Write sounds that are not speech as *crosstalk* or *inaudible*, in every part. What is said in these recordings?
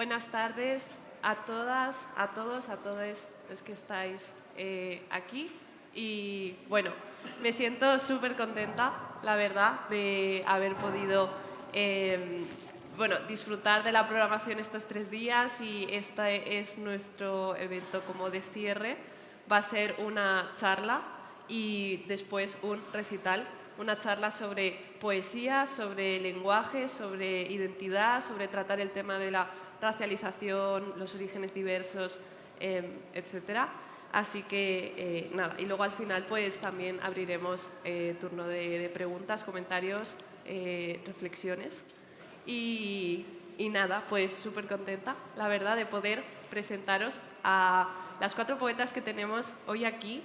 Buenas tardes a todas, a todos, a todos los que estáis eh, aquí. Y bueno, me siento súper contenta, la verdad, de haber podido em, bueno, disfrutar de la programación estos tres días y este es nuestro evento como de cierre. Va a ser una charla y después un recital, una charla sobre poesía, sobre lenguaje, sobre identidad, sobre tratar el tema de la racialización, los orígenes diversos, eh, etcétera. Así que eh, nada, y luego al final pues también abriremos eh, turno de, preguntas, comentarios, eh, reflexiones. Y, nada, pues súper contenta, la verdad, de poder presentaros a las cuatro poetas que tenemos hoy aquí.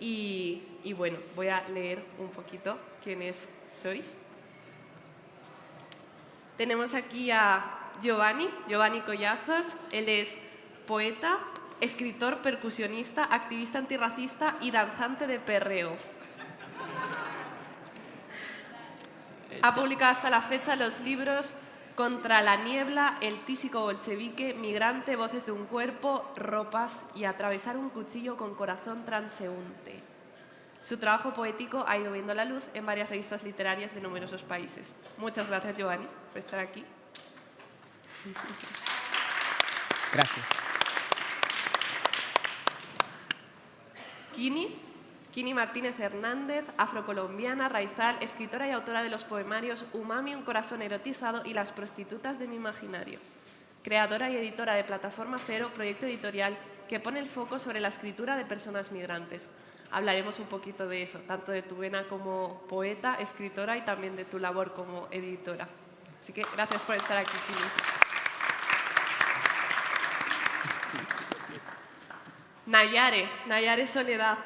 Y, y bueno, voy a leer un poquito quiénes sois. Tenemos aquí a Giovanni, Giovanni Collazos. Él es poeta, escritor, percusionista, activista antirracista y danzante de perreo. Ha publicado hasta la fecha los libros Contra la niebla, El tísico bolchevique, Migrante, Voces de un cuerpo, Ropas y Atravesar un cuchillo con corazón transeúnte. Su trabajo poético ha ido viendo la luz en varias revistas literarias de numerosos países. Muchas gracias, Giovanni, por estar aquí. Gracias. Kini, Kini Martínez Hernández, afrocolombiana, raizal, escritora y autora de los poemarios Umami, un corazón erotizado y Las prostitutas de mi imaginario. Creadora y editora de Plataforma Cero, proyecto editorial que pone el foco sobre la escritura de personas migrantes. Hablaremos un poquito de eso, tanto de tu vena como poeta, escritora y también de tu labor como editora. Así que gracias por estar aquí, Kini. Nayare, Nayare Soledad,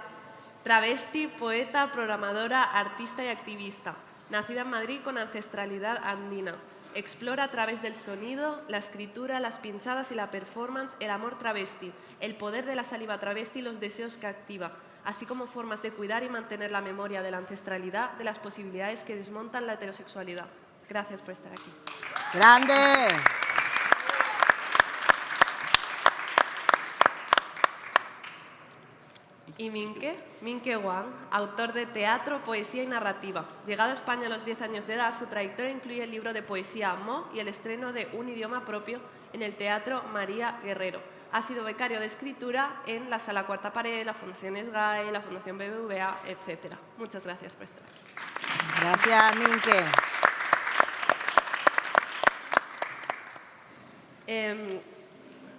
travesti, poeta, programadora, artista y activista. Nacida en Madrid con ancestralidad andina. Explora a través del sonido, la escritura, las pinchadas y la performance el amor travesti, el poder de la saliva travesti y los deseos que activa, así como formas de cuidar y mantener la memoria de la ancestralidad, de las posibilidades que desmontan la heterosexualidad. Gracias por estar aquí. ¡Grande! Y Minke, Minke Wang, autor de teatro, poesía y narrativa. Llegado a España a los 10 años de edad, su trayectoria incluye el libro de poesía Mo y el estreno de Un idioma propio en el Teatro María Guerrero. Ha sido becario de escritura en la Sala Cuarta Pared, la Fundación SGAE, la Fundación BBVA, etc. Muchas gracias por estar Gracias, Minke. Em,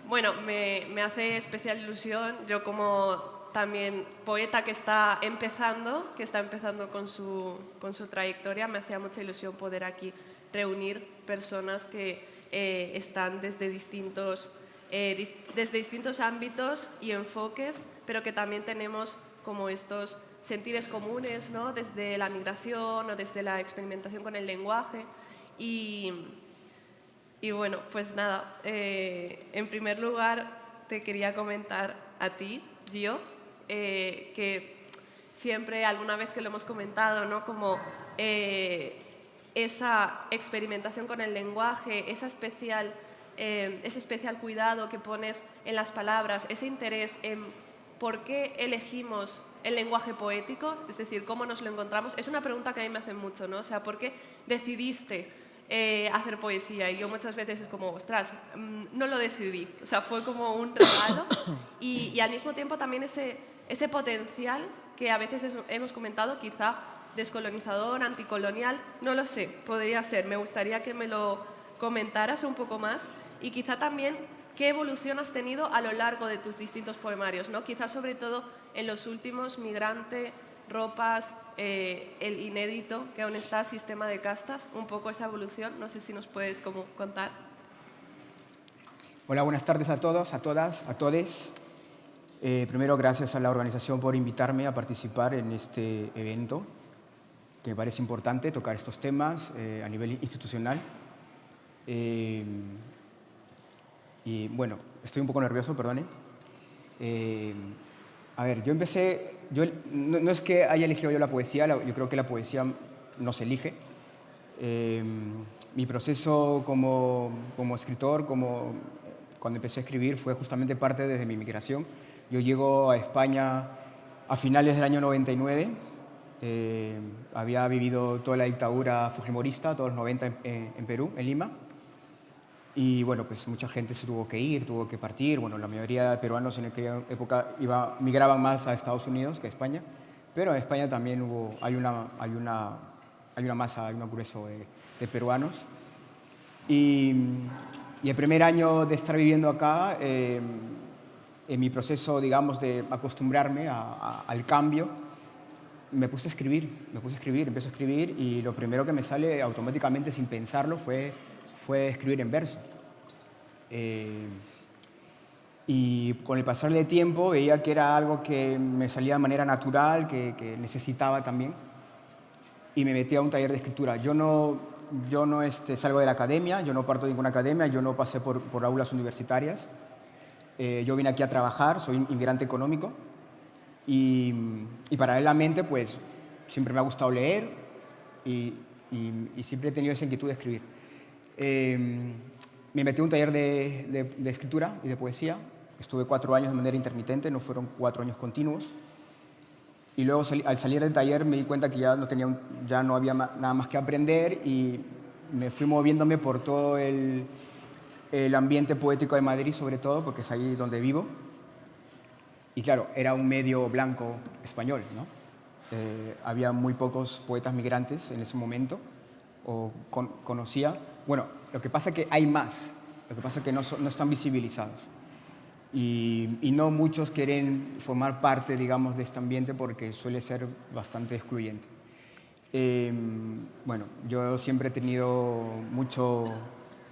bueno, me, me hace especial ilusión, yo como también poeta que está empezando, que está empezando con su, con su trayectoria. Me hacía mucha ilusión poder aquí reunir personas que eh, están desde distintos, eh, desde distintos ámbitos y enfoques, pero que también tenemos como estos sentires comunes, ¿no? desde la migración o desde la experimentación con el lenguaje. Y, y bueno, pues nada, eh, en primer lugar te quería comentar a ti, Gio, eh, que siempre alguna vez que lo hemos comentado, ¿no? como eh, esa experimentación con el lenguaje, esa especial, eh, ese especial cuidado que pones en las palabras, ese interés en por qué elegimos el lenguaje poético, es decir, cómo nos lo encontramos, es una pregunta que a mí me hacen mucho, ¿no? O sea, ¿por qué decidiste hacer poesía? Y yo muchas veces es como, ostras, mm, no lo decidí, o sea, fue como un regalo y, y al mismo tiempo también ese ese potencial que a veces hemos comentado, quizá descolonizador, anticolonial, no lo sé, podría ser. Me gustaría que me lo comentaras un poco más y quizá también qué evolución has tenido a lo largo de tus distintos poemarios, ¿no? quizá sobre todo en los últimos, Migrante, Ropas, eh, el inédito, que aún está, Sistema de Castas, un poco esa evolución, no sé si nos puedes como contar. Hola, buenas tardes a todos, a todas, a todes. Eh, primero, gracias a la organización por invitarme a participar en este evento, que me parece importante tocar estos temas eh, a nivel institucional. Eh, y bueno, estoy un poco nervioso, perdone. a ver, yo empecé, yo, no, es que haya elegido yo la poesía, yo creo que la poesía nos elige. mi proceso como, como escritor, como cuando empecé a escribir, fue justamente parte desde mi migración. Yo llego a España a finales del año 99. Eh, había vivido toda la dictadura fujimorista, todos los 90 en, en, Perú, en Lima. Y bueno, pues mucha gente se tuvo que ir, tuvo que partir. Bueno, la mayoría de peruanos en aquella época iba, migraban más a Estados Unidos que a España. Pero en España también hubo, hay, una, hay, una, hay una masa, hay un grueso de, de peruanos. Y, y, el primer año de estar viviendo acá, eh, en mi proceso, digamos, de acostumbrarme a, a, al cambio, me puse a escribir, me puse a escribir, empecé a escribir y lo primero que me sale automáticamente sin pensarlo fue, fue escribir en verso. Eh, y con el pasar del tiempo veía que era algo que me salía de manera natural, que, que necesitaba también, y me metí a un taller de escritura. Yo no, yo no este, salgo de la academia, yo no parto de ninguna academia, yo no pasé por, por aulas universitarias. Eh, yo vine aquí a trabajar, soy inmigrante económico y, y, paralelamente pues siempre me ha gustado leer y, y, y siempre he tenido esa inquietud de escribir. Eh, me metí a un taller de, de, de, escritura y de poesía, estuve cuatro años de manera intermitente, no fueron cuatro años continuos. Y luego al salir del taller me di cuenta que ya no, tenía, ya no había nada más que aprender y me fui moviéndome por todo el, el ambiente poético de Madrid, sobre todo, porque es ahí donde vivo. Y claro, era un medio blanco español, ¿no? Eh, había muy pocos poetas migrantes en ese momento, o con, conocía. Bueno, lo que pasa es que hay más, lo que pasa es que no, no están visibilizados. Y, y, no muchos quieren formar parte, digamos, de este ambiente porque suele ser bastante excluyente. Eh, bueno, yo siempre he tenido mucho,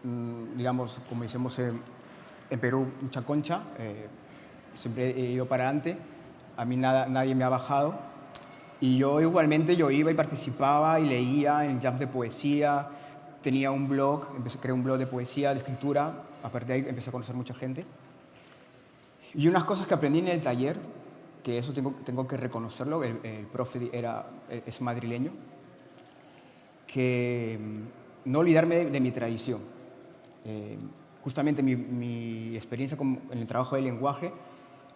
digamos, como decimos en, en Perú, mucha concha, eh, siempre he ido para adelante, a mí nada, nadie me ha bajado. Y yo igualmente, yo iba y participaba y leía en jams de poesía, tenía un blog, empecé, creé un blog de poesía, de escritura, a partir de ahí empecé a conocer mucha gente. Y unas cosas que aprendí en el taller, que eso tengo, tengo que reconocerlo, el, el profe era, es madrileño, que no olvidarme de, de mi tradición. Eh, justamente mi, experiencia en el trabajo del lenguaje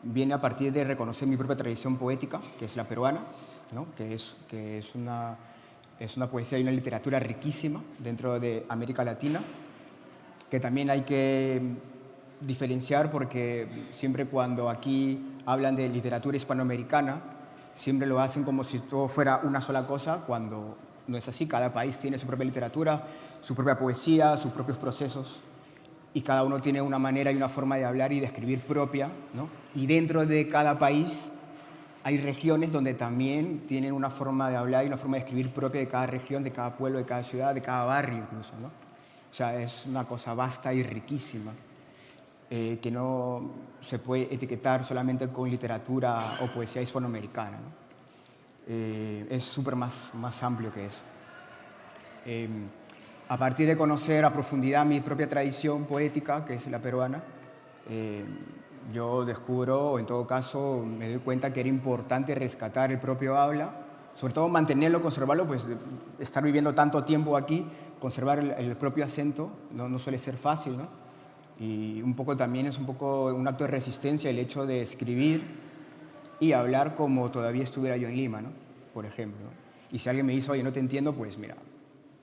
viene a partir de reconocer mi propia tradición poética, que es la peruana, que es, una, es una poesía y una literatura riquísima dentro de América Latina, que también hay que diferenciar porque siempre cuando aquí hablan de literatura hispanoamericana, siempre lo hacen como si todo fuera una sola cosa, cuando no es así. Cada país tiene su propia literatura, su propia poesía, sus propios procesos, y cada uno tiene una manera y una forma de hablar y de escribir propia. ¿no? Y dentro de cada país hay regiones donde también tienen una forma de hablar y una forma de escribir propia de cada región, de cada pueblo, de cada ciudad, de cada barrio incluso. ¿no? O sea, es una cosa vasta y riquísima eh, que no se puede etiquetar solamente con literatura o poesía hispanoamericana. ¿no? Eh, es súper más, más amplio que eso. Eh, a partir de conocer a profundidad mi propia tradición poética, que es la peruana, eh, yo descubro, o en todo caso me doy cuenta que era importante rescatar el propio habla, sobre todo mantenerlo, conservarlo, pues estar viviendo tanto tiempo aquí, conservar el, el propio acento no, no suele ser fácil, ¿no? Y un poco también es un poco un acto de resistencia el hecho de escribir y hablar como todavía estuviera yo en Lima, ¿no? Por ejemplo. Y si alguien me dice, oye, no te entiendo, pues mira,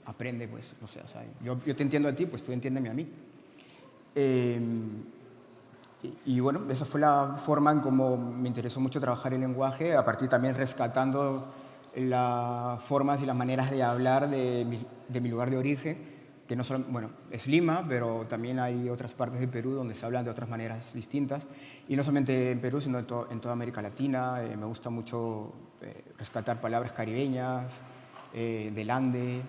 aprende, pues, no sé, o sea, yo, yo, te entiendo a ti, pues tú entiéndeme a mí. Eh, y, y, bueno, esa fue la forma en cómo me interesó mucho trabajar el lenguaje, a partir también rescatando las formas y las maneras de hablar de mi, de mi lugar de origen, que no solo, bueno, es Lima, pero también hay otras partes de Perú donde se hablan de otras maneras distintas. Y no solamente en Perú, sino en, to, en toda América Latina. Eh, me gusta mucho eh, rescatar palabras caribeñas, eh, del Ande,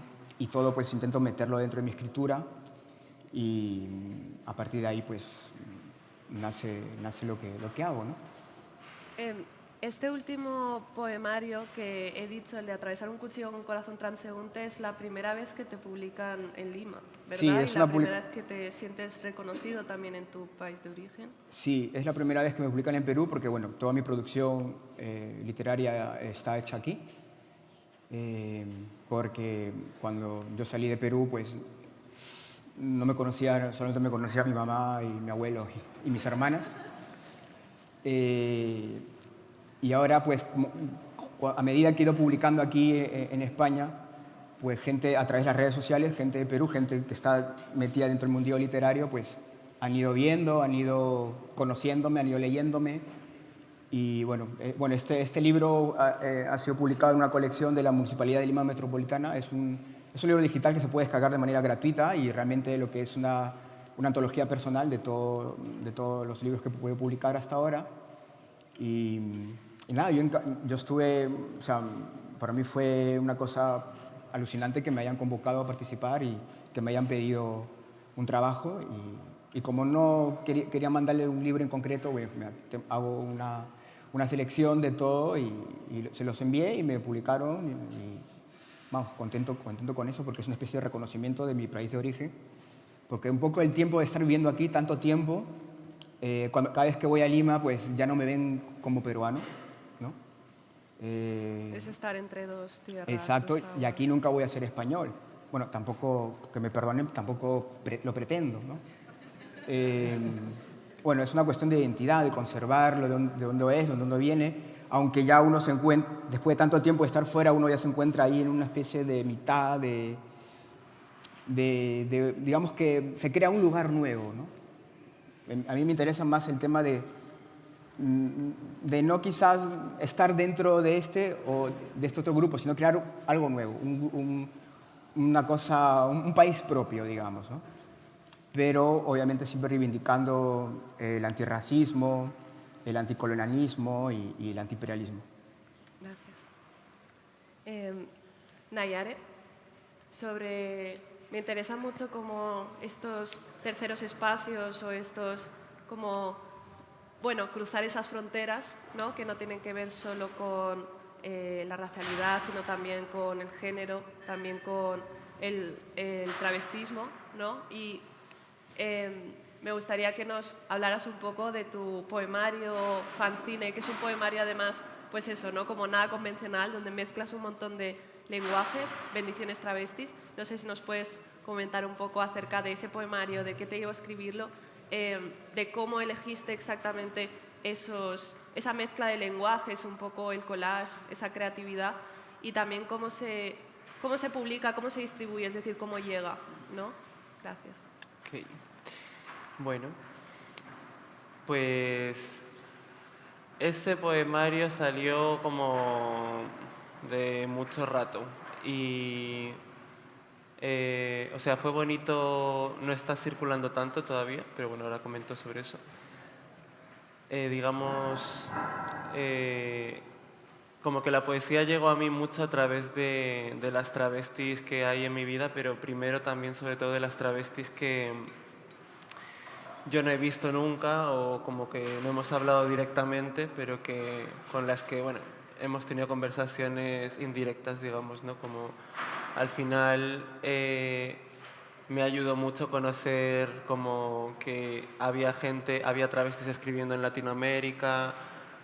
y todo pues intento meterlo dentro de mi escritura. Y a partir de ahí pues nace, nace lo, que, lo que hago, ¿no? Eh, este último poemario que he dicho, el de Atravesar un cuchillo con un corazón transeúnte, es la primera vez que te publican en Lima, ¿verdad? Sí, es y la primera vez que te sientes reconocido también en tu país de origen. Sí, es la primera vez que me publican en Perú porque, bueno, toda mi producción eh, literaria está hecha aquí. Eh, porque cuando yo salí de Perú, pues no me conocía, solamente me conocía mi mamá y mi abuelo y, mis hermanas. Eh, y ahora, pues, a medida que he ido publicando aquí eh, en España, pues gente a través de las redes sociales, gente de Perú, gente que está metida dentro del mundillo literario, pues han ido viendo, han ido conociéndome, han ido leyéndome. Y bueno, eh, bueno este, este libro ha, ha, sido publicado en una colección de la Municipalidad de Lima Metropolitana. Es un, es un libro digital que se puede descargar de manera gratuita y realmente lo que es una, una antología personal de, todo, de todos los libros que puedo publicar hasta ahora. Y, nada, yo, yo, estuve, o sea, para mí fue una cosa alucinante que me hayan convocado a participar y que me hayan pedido un trabajo. Y, y como no quería, quería, mandarle un libro en concreto, pues, hago una, una, selección de todo y, y, se los envié y me publicaron. y vamos, contento, contento con eso porque es una especie de reconocimiento de mi país de origen, porque un poco el tiempo de estar viviendo aquí tanto tiempo, eh, cuando, cada vez que voy a Lima, pues ya no me ven como peruano, ¿no? Eh, es estar entre dos tierras. Exacto, y aquí nunca voy a ser español. Bueno, tampoco, que me perdonen, tampoco lo pretendo, ¿no? Eh, bueno, es una cuestión de identidad, de conservarlo, de dónde, de dónde es, de dónde viene, aunque ya uno se encuentra, después de tanto tiempo de estar fuera, uno ya se encuentra ahí en una especie de mitad, de, digamos que se crea un lugar nuevo. ¿no? A mí me interesa más el tema de, mm, de no quizás estar dentro de este o de este otro grupo, sino crear algo nuevo, un, una cosa, un país propio, digamos. ¿no? Pero obviamente siempre reivindicando el antirracismo, el anticolonialismo y, el antiimperialismo. Gracias. Eh, Nayare, sobre, me interesa mucho como estos terceros espacios o estos como, bueno, cruzar esas fronteras, ¿no? que no tienen que ver solo con eh, la racialidad, sino también con el género, también con el, el travestismo, ¿no? Y eh, me gustaría que nos hablaras un poco de tu poemario fanzine, que es un poemario además, pues eso, ¿no? como nada convencional, donde mezclas un montón de lenguajes, bendiciones travestis. No sé si nos puedes comentar un poco acerca de ese poemario, de qué te llevó a escribirlo, eh, de cómo elegiste exactamente esos, esa mezcla de lenguajes, un poco el collage, esa creatividad, y también cómo se, cómo se publica, cómo se distribuye, es decir, cómo llega. ¿no? Gracias. Okay. Bueno, pues ese poemario salió como de mucho rato y, eh, o sea, fue bonito, no está circulando tanto todavía, pero bueno, ahora comento sobre eso. Eh, digamos, eh, como que la poesía llegó a mí mucho a través de, de las travestis que hay en mi vida, pero primero también sobre todo de las travestis que yo no he visto nunca o como que no hemos hablado directamente, pero que con las que, bueno, hemos tenido conversaciones indirectas, digamos, ¿no? Como al final eh, me ayudó mucho conocer como que había gente, había travestis escribiendo en Latinoamérica,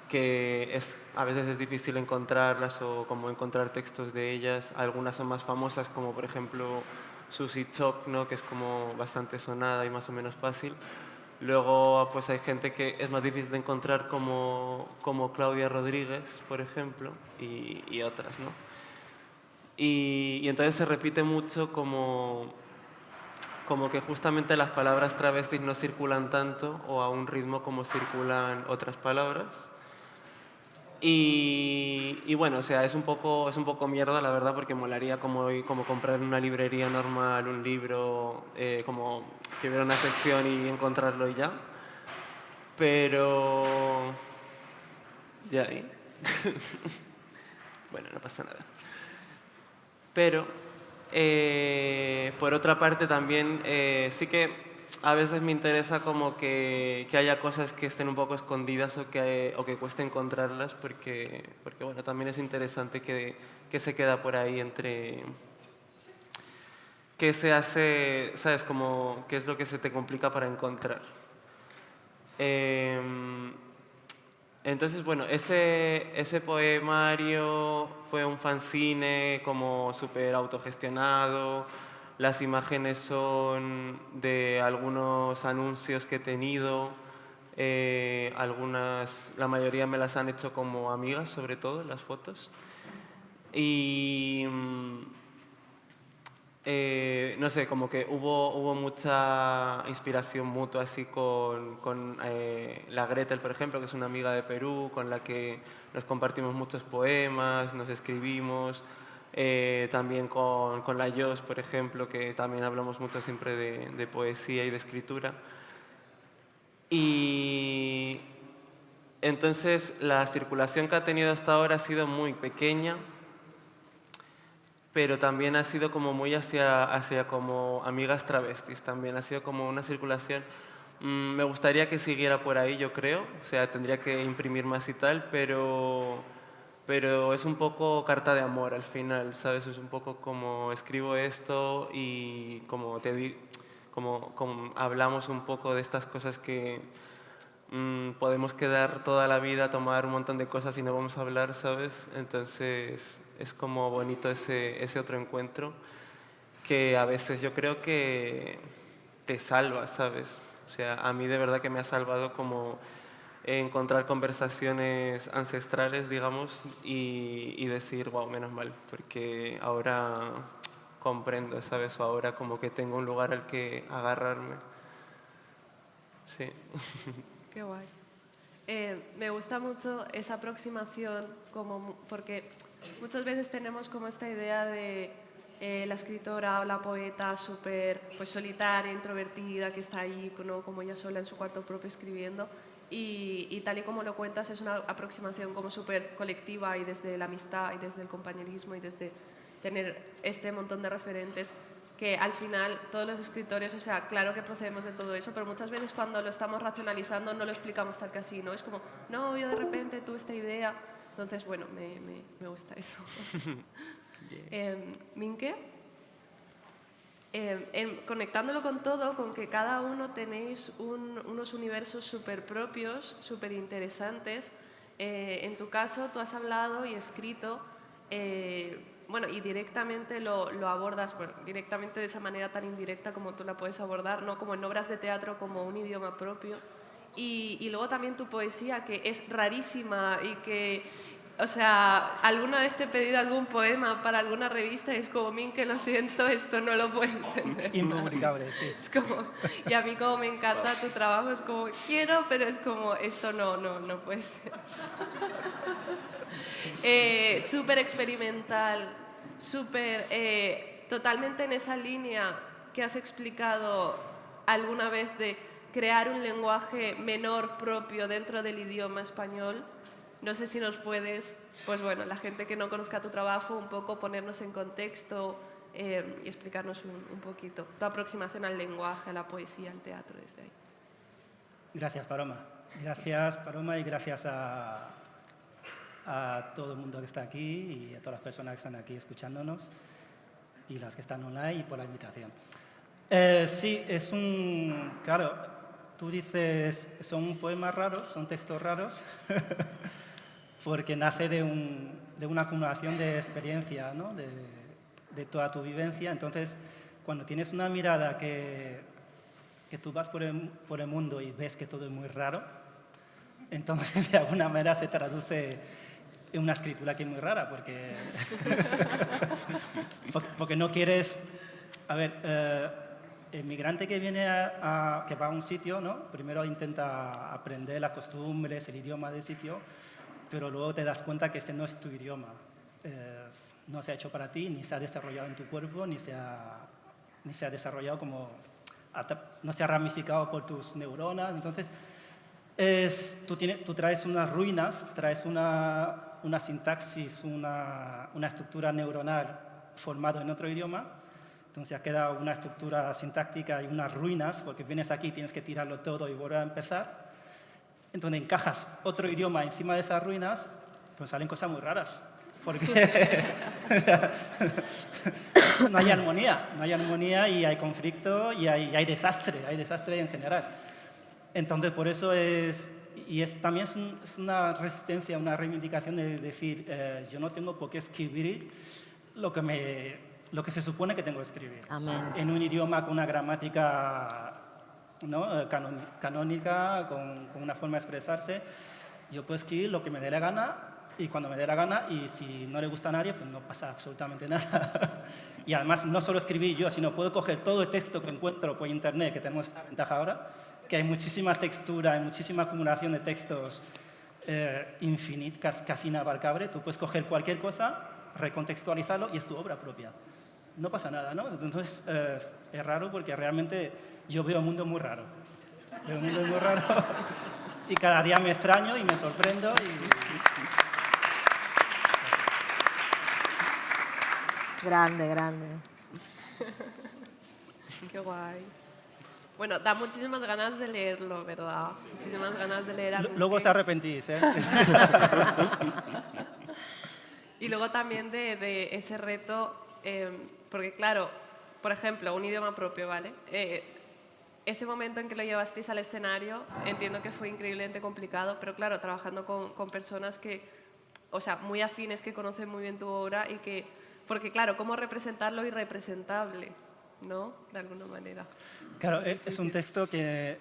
que es, a veces es difícil encontrarlas o como encontrar textos de ellas. Algunas son más famosas, como por ejemplo Susie Choc, ¿no? que es como bastante sonada y más o menos fácil. Luego pues hay gente que es más difícil de encontrar como, como Claudia Rodríguez, por ejemplo, y, y otras. ¿no? Y, y, entonces se repite mucho como, como que justamente las palabras travestis no circulan tanto o a un ritmo como circulan otras palabras. Y, bueno, o sea, es un, poco, es un poco mierda, la verdad, porque molaría como, como comprar en una librería normal un libro, eh, como que hubiera una sección y encontrarlo y ya. Pero... Ya ahí. *laughs* bueno, no pasa nada. Pero, eh, por otra parte, también eh, sí que a veces me interesa como que, que, haya cosas que estén un poco escondidas o que, o que cueste encontrarlas porque, porque bueno, también es interesante que, que se queda por ahí entre qué se hace, sabes, como qué es lo que se te complica para encontrar. Eh, entonces, bueno, ese, ese poemario fue un fanzine como súper autogestionado, las imágenes son de algunos anuncios que he tenido, eh, algunas, la mayoría me las han hecho como amigas, sobre todo, las fotos. Y mm, eh, no sé, como que hubo, hubo mucha inspiración mutua así con, con eh, la Gretel, por ejemplo, que es una amiga de Perú, con la que nos compartimos muchos poemas, nos escribimos. También con, con, la Jos, por ejemplo, que también hablamos mucho siempre de, de poesía y de escritura. Y entonces la circulación que ha tenido hasta ahora ha sido muy pequeña, pero también ha sido como muy hacia, hacia como amigas travestis, también ha sido como una circulación. Mm, me gustaría que siguiera por ahí, yo creo, o sea, tendría que imprimir más y tal, pero, pero es un poco carta de amor al final, ¿sabes? Es un poco como escribo esto y como te digo como, hablamos un poco de estas cosas que mm, podemos quedar toda la vida a tomar un montón de cosas y no vamos a hablar, ¿sabes? Entonces es como bonito ese, ese otro encuentro que a veces yo creo que te salva, ¿sabes? O sea, a mí de verdad que me ha salvado como encontrar conversaciones ancestrales, digamos, y, y decir, wow, menos mal, porque ahora comprendo, ¿sabes? O ahora como que tengo un lugar al que agarrarme. Sí. *laughs* Qué guay. Eh, me gusta mucho esa aproximación, como, porque muchas veces tenemos como esta idea de eh, la escritora o la poeta súper pues, solitaria, introvertida, que está ahí ¿no? como ella sola en su cuarto propio escribiendo. Y, y, tal y como lo cuentas, es una aproximación como súper colectiva y desde la amistad y desde el compañerismo y desde tener este montón de referentes que al final todos los escritores, o sea, claro que procedemos de todo eso, pero muchas veces cuando lo estamos racionalizando no lo explicamos tal que así, ¿no? Es como, no, yo de repente tuve esta idea, entonces, bueno, me, me, me gusta eso. *laughs* eh, Minke, eh, conectándolo con todo, con que cada uno tenéis un, unos universos súper propios, súper interesantes, eh, en tu caso tú has hablado y escrito eh, bueno, y directamente lo, lo abordas, bueno, directamente de esa manera tan indirecta como tú la puedes abordar, no como en obras de teatro como un idioma propio. Y, y luego también tu poesía, que es rarísima y que, o sea, alguna vez te he pedido algún poema para alguna revista y es como, min, que lo siento, esto no lo puedo entender. Incomunicable, sí. Es como, y a mí como me encanta tu trabajo, es como, quiero, pero es como, esto no, no, no puede ser. *laughs* Eh, súper experimental, súper, eh, totalmente en esa línea que has explicado alguna vez de crear un lenguaje menor propio dentro del idioma español. No sé si nos puedes, pues bueno, la gente que no conozca tu trabajo, un poco ponernos en contexto eh, y explicarnos un, poquito tu aproximación al lenguaje, a la poesía, al teatro desde ahí. Gracias, Paloma. Gracias, Paloma, y gracias a, a todo el mundo que está aquí y a todas las personas que están aquí escuchándonos y las que están online y por la invitación. Eh, sí, es un... Claro, tú dices, son poemas raros, son textos raros, *laughs* porque nace de, un, de, una acumulación de experiencia, ¿no? de, de, toda tu vivencia. Entonces, cuando tienes una mirada que, que tú vas por el, por el mundo y ves que todo es muy raro, entonces *laughs* de alguna manera se traduce es una escritura que es muy rara, porque, *laughs* porque no quieres... A ver, eh, el migrante que viene a, que va a un sitio, ¿no? primero intenta aprender las costumbres, el idioma del sitio, pero luego te das cuenta que este no es tu idioma. Eh, no se ha hecho para ti, ni se ha desarrollado en tu cuerpo, ni se ha, ni se ha desarrollado como... no se ha ramificado por tus neuronas. Entonces, es, tú, tienes, tú traes unas ruinas, traes una, una sintaxis, una, una estructura neuronal formada en otro idioma, entonces ha quedado una estructura sintáctica y unas ruinas, porque vienes aquí, tienes que tirarlo todo y volver a empezar. Entonces encajas otro idioma encima de esas ruinas, pues salen cosas muy raras. Porque *laughs* *laughs* no hay armonía, no hay armonía y hay conflicto y hay, y hay desastre, hay desastre en general. Entonces por eso es, y es, también es, una resistencia, una reivindicación de decir, eh, yo no tengo por qué escribir lo que me, lo que se supone que tengo que escribir. Amén. En un idioma con una gramática ¿no? Eh, canónica, con, una forma de expresarse. Yo puedo escribir lo que me dé la gana y cuando me dé la gana y si no le gusta a nadie, pues no pasa absolutamente nada. *laughs* y además no solo escribir yo, sino puedo coger todo el texto que encuentro por internet, que tenemos esta ventaja ahora, que hay muchísima textura, hay muchísima acumulación de textos eh, infinit, casi inabarcable. Tú puedes coger cualquier cosa, recontextualizarlo y es tu obra propia. No pasa nada, ¿no? Entonces eh, es raro porque realmente yo veo un mundo muy raro. Veo un mundo muy raro y cada día me extraño y me sorprendo y, Grande, grande. Qué guay. Bueno, da muchísimas ganas de leerlo, ¿verdad? Muchísimas ganas de leer a L- Luego Minke. os arrepentís, ¿eh? *laughs* Y luego también de, de ese reto, eh, porque claro, por ejemplo, un idioma propio, ¿vale? Eh, ese momento en que lo llevasteis al escenario, entiendo que fue increíblemente complicado, pero claro, trabajando con, con personas que, o sea, muy afines, que conocen muy bien tu obra y que, porque claro, ¿cómo representar lo irrepresentable? ¿No? De alguna manera. Claro, es es un texto que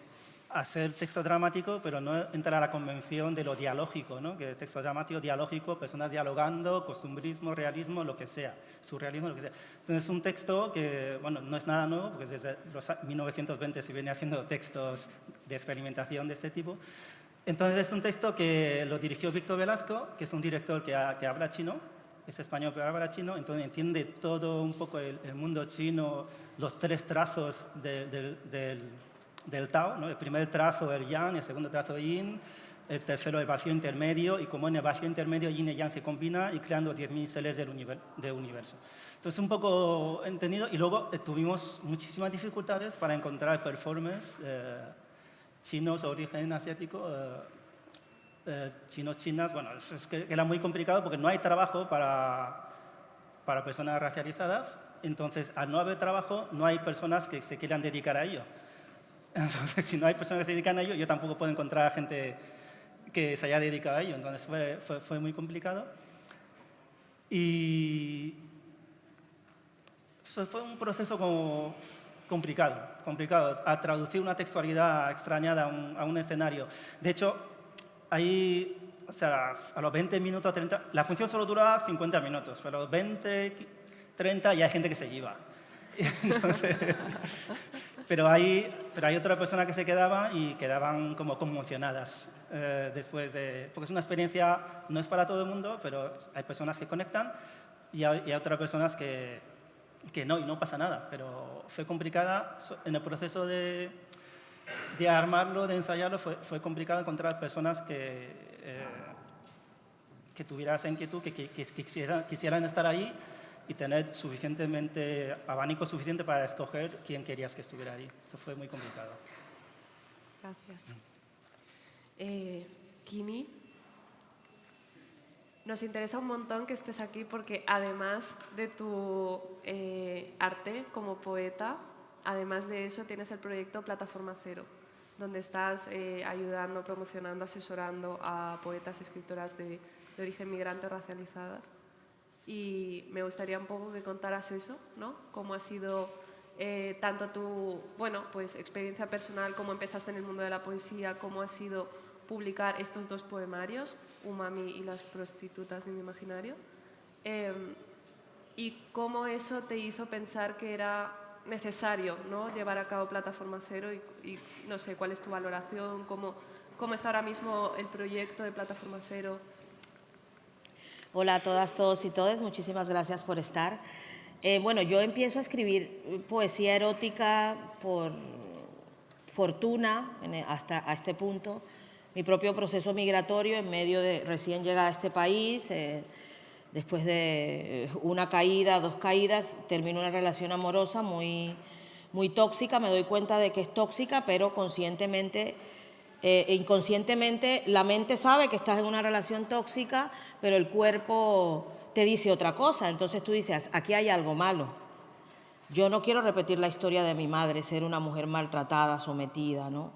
hacer texto dramático, pero no entra a la convención de lo dialógico, ¿no? que es texto dramático, dialógico, personas dialogando, costumbrismo, realismo, lo que sea, surrealismo, lo que sea. Entonces es un texto que, bueno, no es nada nuevo, porque desde los a- 1920 se viene haciendo textos de experimentación de este tipo. Entonces es un texto que lo dirigió Víctor Velasco, que es un director que, ha- que habla chino, es español pero habla chino, entonces entiende todo un poco el, el mundo chino, los tres trazos de- del- del, del Tao, ¿no? el primer trazo el Yang, el segundo trazo el Yin, el tercero el vacío intermedio, y como en el vacío intermedio Yin y Yang se combina y creando 10.000 seres del univer- del universo. Entonces un poco entendido, y luego eh, tuvimos muchísimas dificultades para encontrar performers eh, chinos origen asiático, eh, eh, chinos, chinas, bueno, es, es que era muy complicado porque no hay trabajo para, para personas racializadas, entonces al no haber trabajo no hay personas que se quieran dedicar a ello. Entonces si no hay personas que se dedican a ello, yo tampoco puedo encontrar a gente que se haya dedicado a ello, entonces fue, fue, fue muy complicado. Y fue un proceso como complicado, complicado, a traducir una textualidad extrañada a un, a un escenario. De hecho, ahí, o sea, a los 20 minutos, 30, la función solo dura 50 minutos, pero a los 20, 30 ya hay gente que se lleva. *laughs* Entonces, pero, hay, pero hay otra persona que se quedaba y quedaban como conmocionadas eh, después de... Porque es una experiencia, no es para todo el mundo, pero hay personas que conectan y hay, y hay otras personas que, que no, y no pasa nada. Pero fue complicada en el proceso de, de armarlo, de ensayarlo, fue, fue complicado encontrar personas que, eh, que tuvieran inquietud, que, que- que quisieran, quisieran estar ahí y tener suficientemente, abanico suficiente para escoger quién querías que estuviera ahí. Eso fue muy complicado. Gracias. Eh, Kini, nos interesa un montón que estés aquí porque además de tu eh, arte como poeta, además de eso tienes el proyecto Plataforma Cero, donde estás eh, ayudando, promocionando, asesorando a poetas y escritoras de, de origen migrante racializadas. Y me gustaría un poco que contaras eso, ¿no? Cómo ha sido eh, tanto tu, bueno, pues experiencia personal, cómo empezaste en el mundo de la poesía, cómo ha sido publicar estos dos poemarios, Umami y las prostitutas de mi imaginario, eh, y cómo eso te hizo pensar que era necesario ¿no? llevar a cabo Plataforma Cero y, y no sé, cuál es tu valoración, cómo, cómo está ahora mismo el proyecto de Plataforma Cero. Hola a todas, todos y todas, muchísimas gracias por estar. Eh, bueno, yo empiezo a escribir poesía erótica por fortuna e- hasta a este punto. Mi propio proceso migratorio en medio de recién llegada a este país, eh, después de una caída, dos caídas, termino una relación amorosa muy, muy tóxica. Me doy cuenta de que es tóxica, pero conscientemente eh, inconscientemente la mente sabe que estás en una relación tóxica, pero el cuerpo te dice otra cosa. Entonces tú dices, aquí hay algo malo. Yo no quiero repetir la historia de mi madre, ser una mujer maltratada, sometida, ¿no?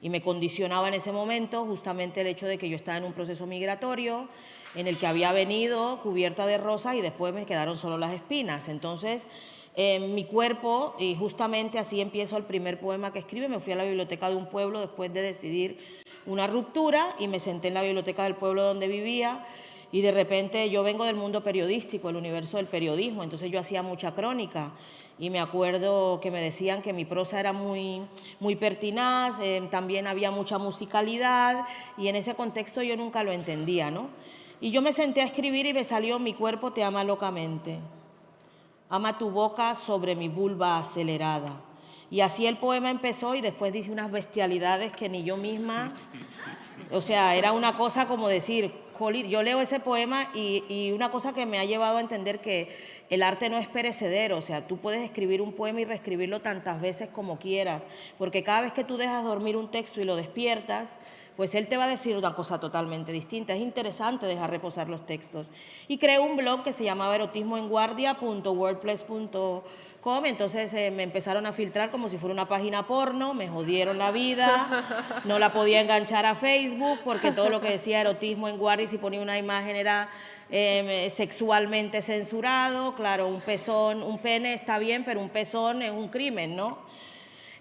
Y me condicionaba en ese momento justamente el hecho de que yo estaba en un proceso migratorio, en el que había venido cubierta de rosas y después me quedaron solo las espinas. Entonces, en mi cuerpo, y justamente así empiezo el primer poema que escribe, me fui a la biblioteca de un pueblo después de decidir una ruptura y me senté en la biblioteca del pueblo donde vivía. Y de repente yo vengo del mundo periodístico, el universo del periodismo, entonces yo hacía mucha crónica. Y me acuerdo que me decían que mi prosa era muy, muy pertinaz, eh, también había mucha musicalidad. Y en ese contexto yo nunca lo entendía, ¿no? Y yo me senté a escribir y me salió Mi cuerpo te ama locamente. Ama tu boca sobre mi vulva acelerada. Y así el poema empezó y después dice unas bestialidades que ni yo misma, o sea, era una cosa como decir, yo leo ese poema y, y, una cosa que me ha llevado a entender que el arte no es perecedero, o sea, tú puedes escribir un poema y reescribirlo tantas veces como quieras, porque cada vez que tú dejas dormir un texto y lo despiertas, pues él te va a decir una cosa totalmente distinta. Es interesante dejar reposar los textos. Y creé un blog que se llamaba erotismoenguardia.wordpress.com, entonces eh, me empezaron a filtrar como si fuera una página porno, me jodieron la vida, no la podía enganchar a Facebook porque todo lo que decía erotismo en guardia y si ponía una imagen era eh, sexualmente censurado, claro, un pezón, un pene está bien, pero un pezón es un crimen, ¿no?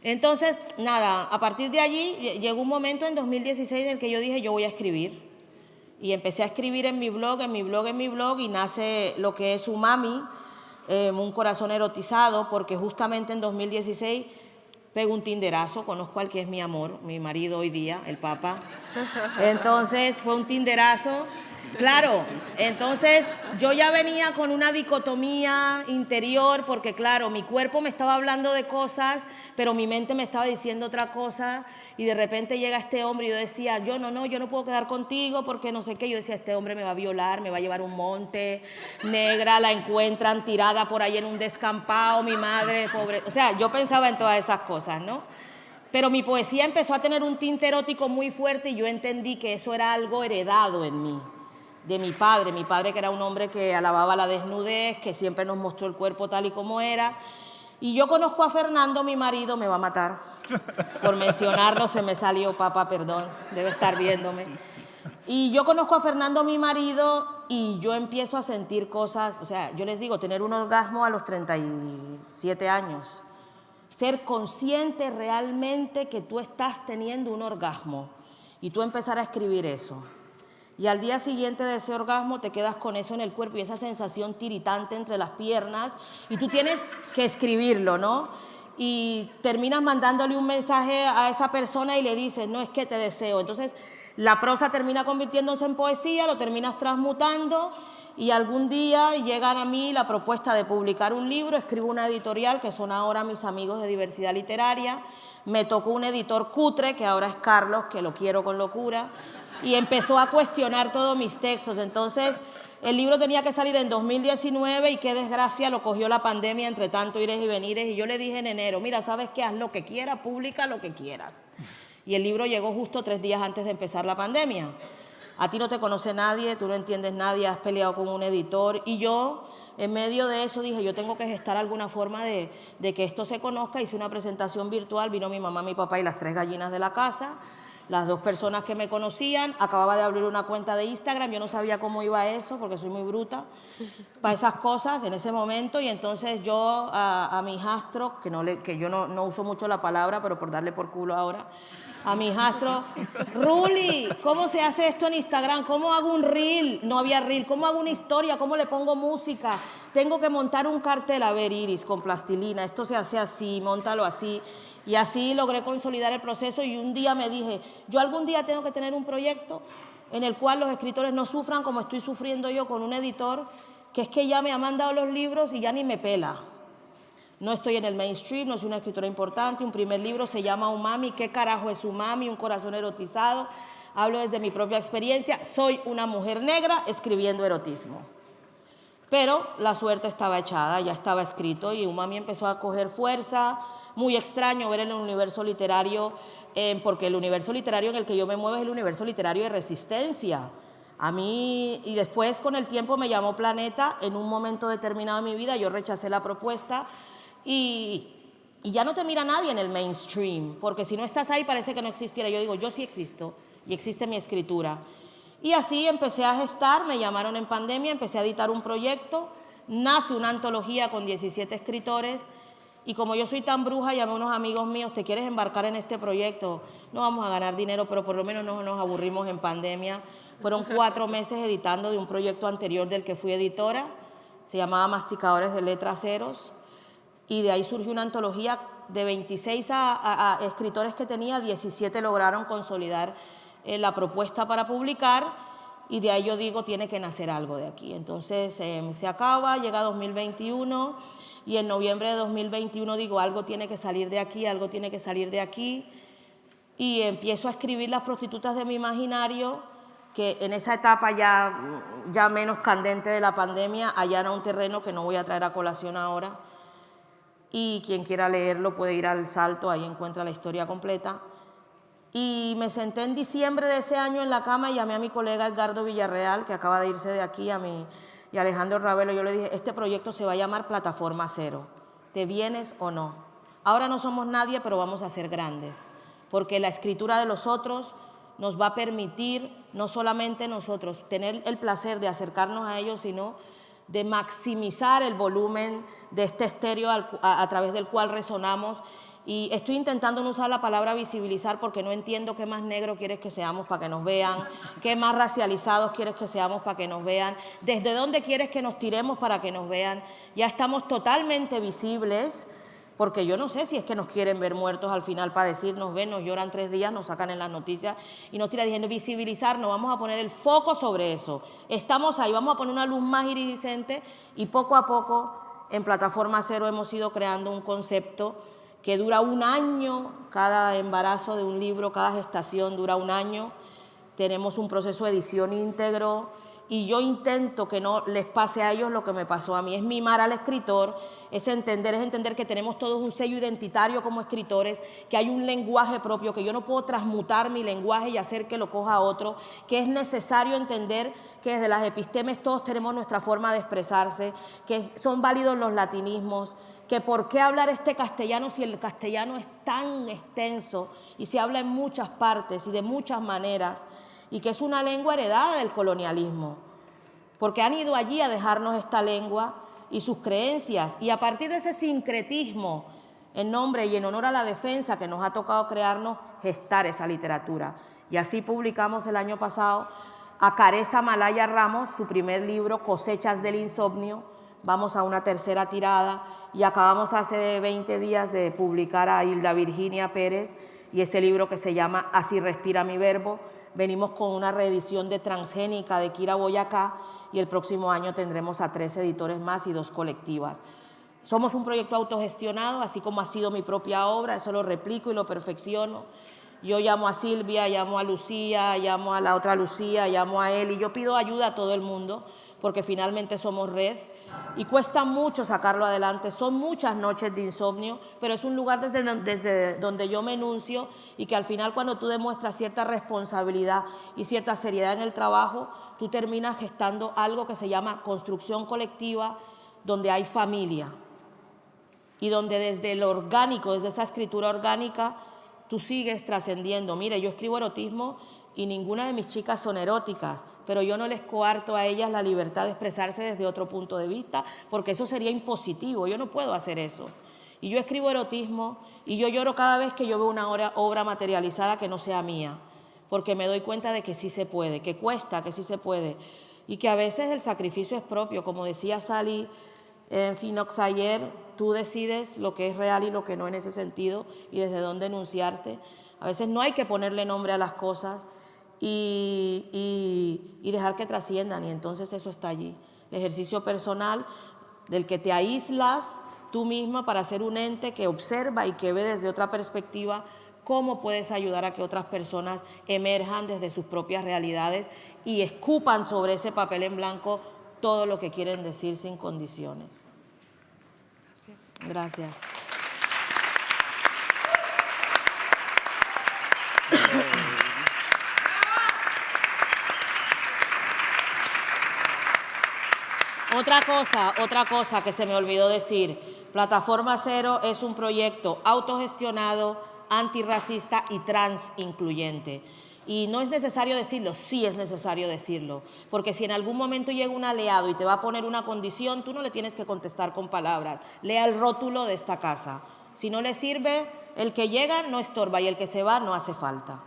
Entonces, nada, a partir de allí llegó un momento en 2016 en el que yo dije, yo voy a escribir. Y empecé a escribir en mi blog, en mi blog, en mi blog, y nace lo que es Umami, eh, un corazón erotizado, porque justamente en 2016 pego un tinderazo, conozco al que es mi amor, mi marido hoy día, el Papa. *laughs* Entonces fue un tinderazo Claro, entonces yo ya venía con una dicotomía interior porque claro, mi cuerpo me estaba hablando de cosas, pero mi mente me estaba diciendo otra cosa y de repente llega este hombre y yo decía, yo no, no, yo no puedo quedar contigo porque no sé qué. Yo decía, este hombre me va a violar, me va a llevar un monte, negra, la encuentran tirada por ahí en un descampado, mi madre, pobre. O sea, yo pensaba en todas esas cosas, ¿no? Pero mi poesía empezó a tener un tinte erótico muy fuerte y yo entendí que eso era algo heredado en mí de mi padre, mi padre que era un hombre que alababa la desnudez, que siempre nos mostró el cuerpo tal y como era. Y yo conozco a Fernando, mi marido, me va a matar. Por mencionarlo se me salió, papá, perdón, debe estar viéndome. Y yo conozco a Fernando, mi marido, y yo empiezo a sentir cosas, o sea, yo les digo, tener un orgasmo a los 37 años, ser consciente realmente que tú estás teniendo un orgasmo y tú empezar a escribir eso y al día siguiente de ese orgasmo te quedas con eso en el cuerpo y esa sensación tiritante entre las piernas y tú tienes que escribirlo, ¿no? Y terminas mandándole un mensaje a esa persona y le dices, no es que te deseo. Entonces la prosa termina convirtiéndose en poesía, lo terminas transmutando y algún día llegan a mí la propuesta de publicar un libro, escribo una editorial que son ahora mis amigos de diversidad literaria, me tocó un editor cutre, que ahora es Carlos, que lo quiero con locura, y empezó a cuestionar todos mis textos. Entonces, el libro tenía que salir en 2019 y qué desgracia lo cogió la pandemia entre tanto ires y venires. Y yo le dije en enero, mira, ¿sabes qué? Haz lo que quieras, publica lo que quieras. Y el libro llegó justo tres días antes de empezar la pandemia. A ti no te conoce nadie, tú no entiendes nadie, has peleado con un editor. Y yo, en medio de eso, dije, yo tengo que gestar alguna forma de, de que esto se conozca. Hice una presentación virtual, vino mi mamá, mi papá y las tres gallinas de la casa las dos personas que me conocían, acababa de abrir una cuenta de Instagram, yo no sabía cómo iba eso porque soy muy bruta para esas cosas en ese momento y entonces yo a, mi hijastro, que, no le, que yo no, no, uso mucho la palabra, pero por darle por culo ahora, a mi hijastro, Ruli, ¿cómo se hace esto en Instagram? ¿Cómo hago un reel? No había reel. ¿Cómo hago una historia? ¿Cómo le pongo música? Tengo que montar un cartel, a ver, Iris, con plastilina, esto se hace así, montalo así. Y así logré consolidar el proceso y un día me dije, yo algún día tengo que tener un proyecto en el cual los escritores no sufran como estoy sufriendo yo con un editor, que es que ya me ha mandado los libros y ya ni me pela. No estoy en el mainstream, no soy una escritora importante, un primer libro se llama Umami, ¿qué carajo es Umami? Un corazón erotizado. Hablo desde mi propia experiencia, soy una mujer negra escribiendo erotismo. Pero la suerte estaba echada, ya estaba escrito y Umami empezó a coger fuerza, muy extraño ver el universo literario, eh, porque el universo literario en el que yo me muevo es el universo literario de resistencia. A mí, y después con el tiempo me llamó Planeta, en un momento determinado de mi vida yo rechacé la propuesta y, y ya no te mira nadie en el mainstream, porque si no estás ahí parece que no existiera. Yo digo, yo sí existo y existe mi escritura. Y así empecé a gestar, me llamaron en pandemia, empecé a editar un proyecto, nace una antología con 17 escritores y como yo soy tan bruja, llamé a unos amigos míos, ¿te quieres embarcar en este proyecto? No vamos a ganar dinero, pero por lo menos no nos aburrimos en pandemia. Fueron cuatro meses editando de un proyecto anterior del que fui editora, se llamaba Masticadores de Letras Ceros, y de ahí surgió una antología de 26 a, escritores que tenía, 17 lograron consolidar eh, la propuesta para publicar, y de ahí yo digo, tiene que nacer algo de aquí. Entonces em, se acaba, llega 2021, y en noviembre de 2021 digo, algo tiene que salir de aquí, algo tiene que salir de aquí, y empiezo a escribir las prostitutas de mi imaginario, que en esa etapa ya, ya menos candente de la pandemia, allana un terreno que no voy a traer a colación ahora, y quien quiera leerlo puede ir al salto, ahí encuentra la historia completa. Y me senté en diciembre de ese año en la cama y llamé a mi colega Edgardo Villarreal, que acaba de irse de aquí, a mi, y Alejandro Ravelo. Yo le dije, este proyecto se va a llamar Plataforma Cero. ¿Te vienes o no? Ahora no somos nadie, pero vamos a ser grandes, porque la escritura de los otros nos va a permitir no solamente nosotros tener el placer de acercarnos a ellos, sino de maximizar el volumen de este estéreo a, través del cual resonamos y estoy intentando no usar la palabra visibilizar porque no entiendo qué más negro quieres que seamos para que nos vean, qué más racializados quieres que seamos para que nos vean, desde dónde quieres que nos tiremos para que nos vean. Ya estamos totalmente visibles, porque yo no sé si es que nos quieren ver muertos al final para decir, nos ven, nos lloran tres días, nos sacan en las noticias y nos tiran diciendo visibilizar, nos vamos a poner el foco sobre eso. Estamos ahí, vamos a poner una luz más iridiscente y poco a poco en Plataforma Cero hemos ido creando un concepto que dura un año, cada embarazo de un libro, cada gestación dura un año, tenemos un proceso de edición íntegro, y yo intento que no les pase a ellos lo que me pasó a mí. Es mimar al escritor, es entender, es entender que tenemos todos un sello identitario como escritores, que hay un lenguaje propio, que yo no puedo transmutar mi lenguaje y hacer que lo coja otro, que es necesario entender que desde las epistemes todos tenemos nuestra forma de expresarse, que son válidos los latinismos, que por qué hablar este castellano si el castellano es tan extenso y se habla en muchas partes y de muchas maneras, y que es una lengua heredada del colonialismo, porque han ido allí a dejarnos esta lengua y sus creencias, y a partir de ese sincretismo, en nombre y en honor a la defensa que nos ha tocado crearnos, gestar esa literatura. Y así publicamos el año pasado a Careza Malaya Ramos, su primer libro, Cosechas del Insomnio, vamos a una tercera tirada y acabamos hace 20 días de publicar a Hilda Virginia Pérez y ese libro que se llama Así respira mi verbo, Venimos con una reedición de Transgénica de Kira Boyacá y el próximo año tendremos a tres editores más y dos colectivas. Somos un proyecto autogestionado, así como ha sido mi propia obra, eso lo replico y lo perfecciono. Yo llamo a Silvia, llamo a Lucía, llamo a la otra Lucía, llamo a él y yo pido ayuda a todo el mundo porque finalmente somos red y cuesta mucho sacarlo adelante. Son muchas noches de insomnio, pero es un lugar desde, donde yo me enuncio y que al final cuando tú demuestras cierta responsabilidad y cierta seriedad en el trabajo, tú terminas gestando algo que se llama construcción colectiva, donde hay familia y donde desde el orgánico, desde esa escritura orgánica, tú sigues trascendiendo. Mire, yo escribo erotismo y ninguna de mis chicas son eróticas, pero yo no les coarto a ellas la libertad de expresarse desde otro punto de vista, porque eso sería impositivo, yo no puedo hacer eso. Y yo escribo erotismo y yo lloro cada vez que yo veo una obra materializada que no sea mía, porque me doy cuenta de que sí se puede, que cuesta, que sí se puede, y que a veces el sacrificio es propio, como decía Sally en Finox ayer, tú decides lo que es real y lo que no en ese sentido y desde dónde denunciarte. A veces no hay que ponerle nombre a las cosas, y, dejar que trasciendan. Y entonces eso está allí. El ejercicio personal del que te aíslas tú misma para ser un ente que observa y que ve desde otra perspectiva cómo puedes ayudar a que otras personas emerjan desde sus propias realidades y escupan sobre ese papel en blanco todo lo que quieren decir sin condiciones. Gracias. *coughs* Otra cosa, otra cosa que se me olvidó decir, Plataforma Cero es un proyecto autogestionado, antirracista y trans incluyente. Y no es necesario decirlo, sí es necesario decirlo, porque si en algún momento llega un aliado y te va a poner una condición, tú no le tienes que contestar con palabras. Lea el rótulo de esta casa. Si no le sirve, el que llega no estorba y el que se va no hace falta.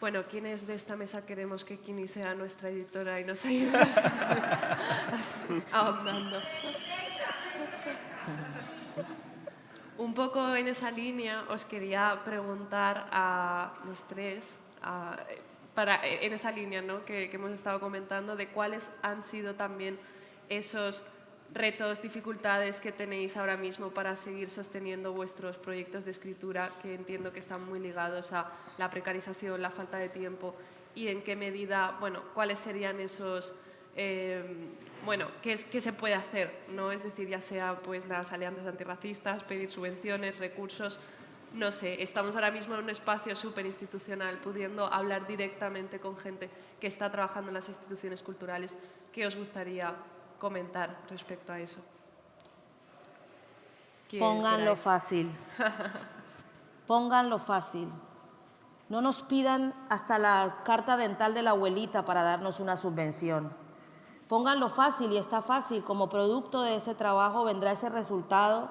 Bueno, ¿quiénes de esta mesa queremos que Kini sea nuestra editora y nos ayude *laughs* ahondando? Un poco en esa línea os quería preguntar a los tres, para, en esa línea ¿no? que hemos estado comentando, de cuáles han sido también esos retos, dificultades que tenéis ahora mismo para seguir sosteniendo vuestros proyectos de escritura, que entiendo que están muy ligados a la precarización, la falta de tiempo, y en qué medida, bueno, cuáles serían esos, eh, bueno, qué, qué, se puede hacer, ¿no? Es decir, ya sea pues las alianzas antirracistas, pedir subvenciones, recursos, no sé, estamos ahora mismo en un espacio súper institucional, pudiendo hablar directamente con gente que está trabajando en las instituciones culturales. ¿Qué os gustaría comentar respecto a eso? Pónganlo fácil. *laughs* Pónganlo fácil. No nos pidan hasta la carta dental de la abuelita para darnos una subvención. Pónganlo fácil y está fácil. Como producto de ese trabajo vendrá ese resultado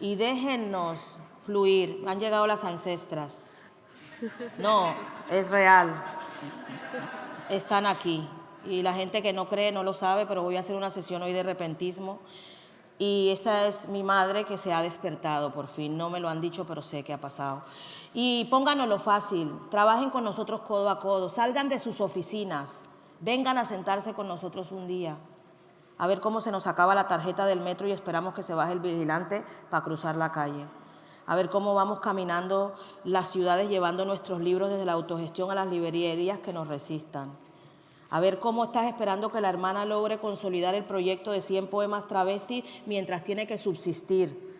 y déjennos fluir. Han llegado las ancestras. No, es real. Están aquí y la gente que no cree no lo sabe, pero voy a hacer una sesión hoy de repentismo. Y esta es mi madre que se ha despertado por fin. No me lo han dicho, pero sé que ha pasado. Y pónganoslo fácil. Trabajen con nosotros codo a codo. Salgan de sus oficinas. Vengan a sentarse con nosotros un día. A ver cómo se nos acaba la tarjeta del metro y esperamos que se baje el vigilante para cruzar la calle. A ver cómo vamos caminando las ciudades llevando nuestros libros desde la autogestión a las librerías que nos resistan a ver cómo estás esperando que la hermana logre consolidar el proyecto de 100 poemas travesti mientras tiene que subsistir.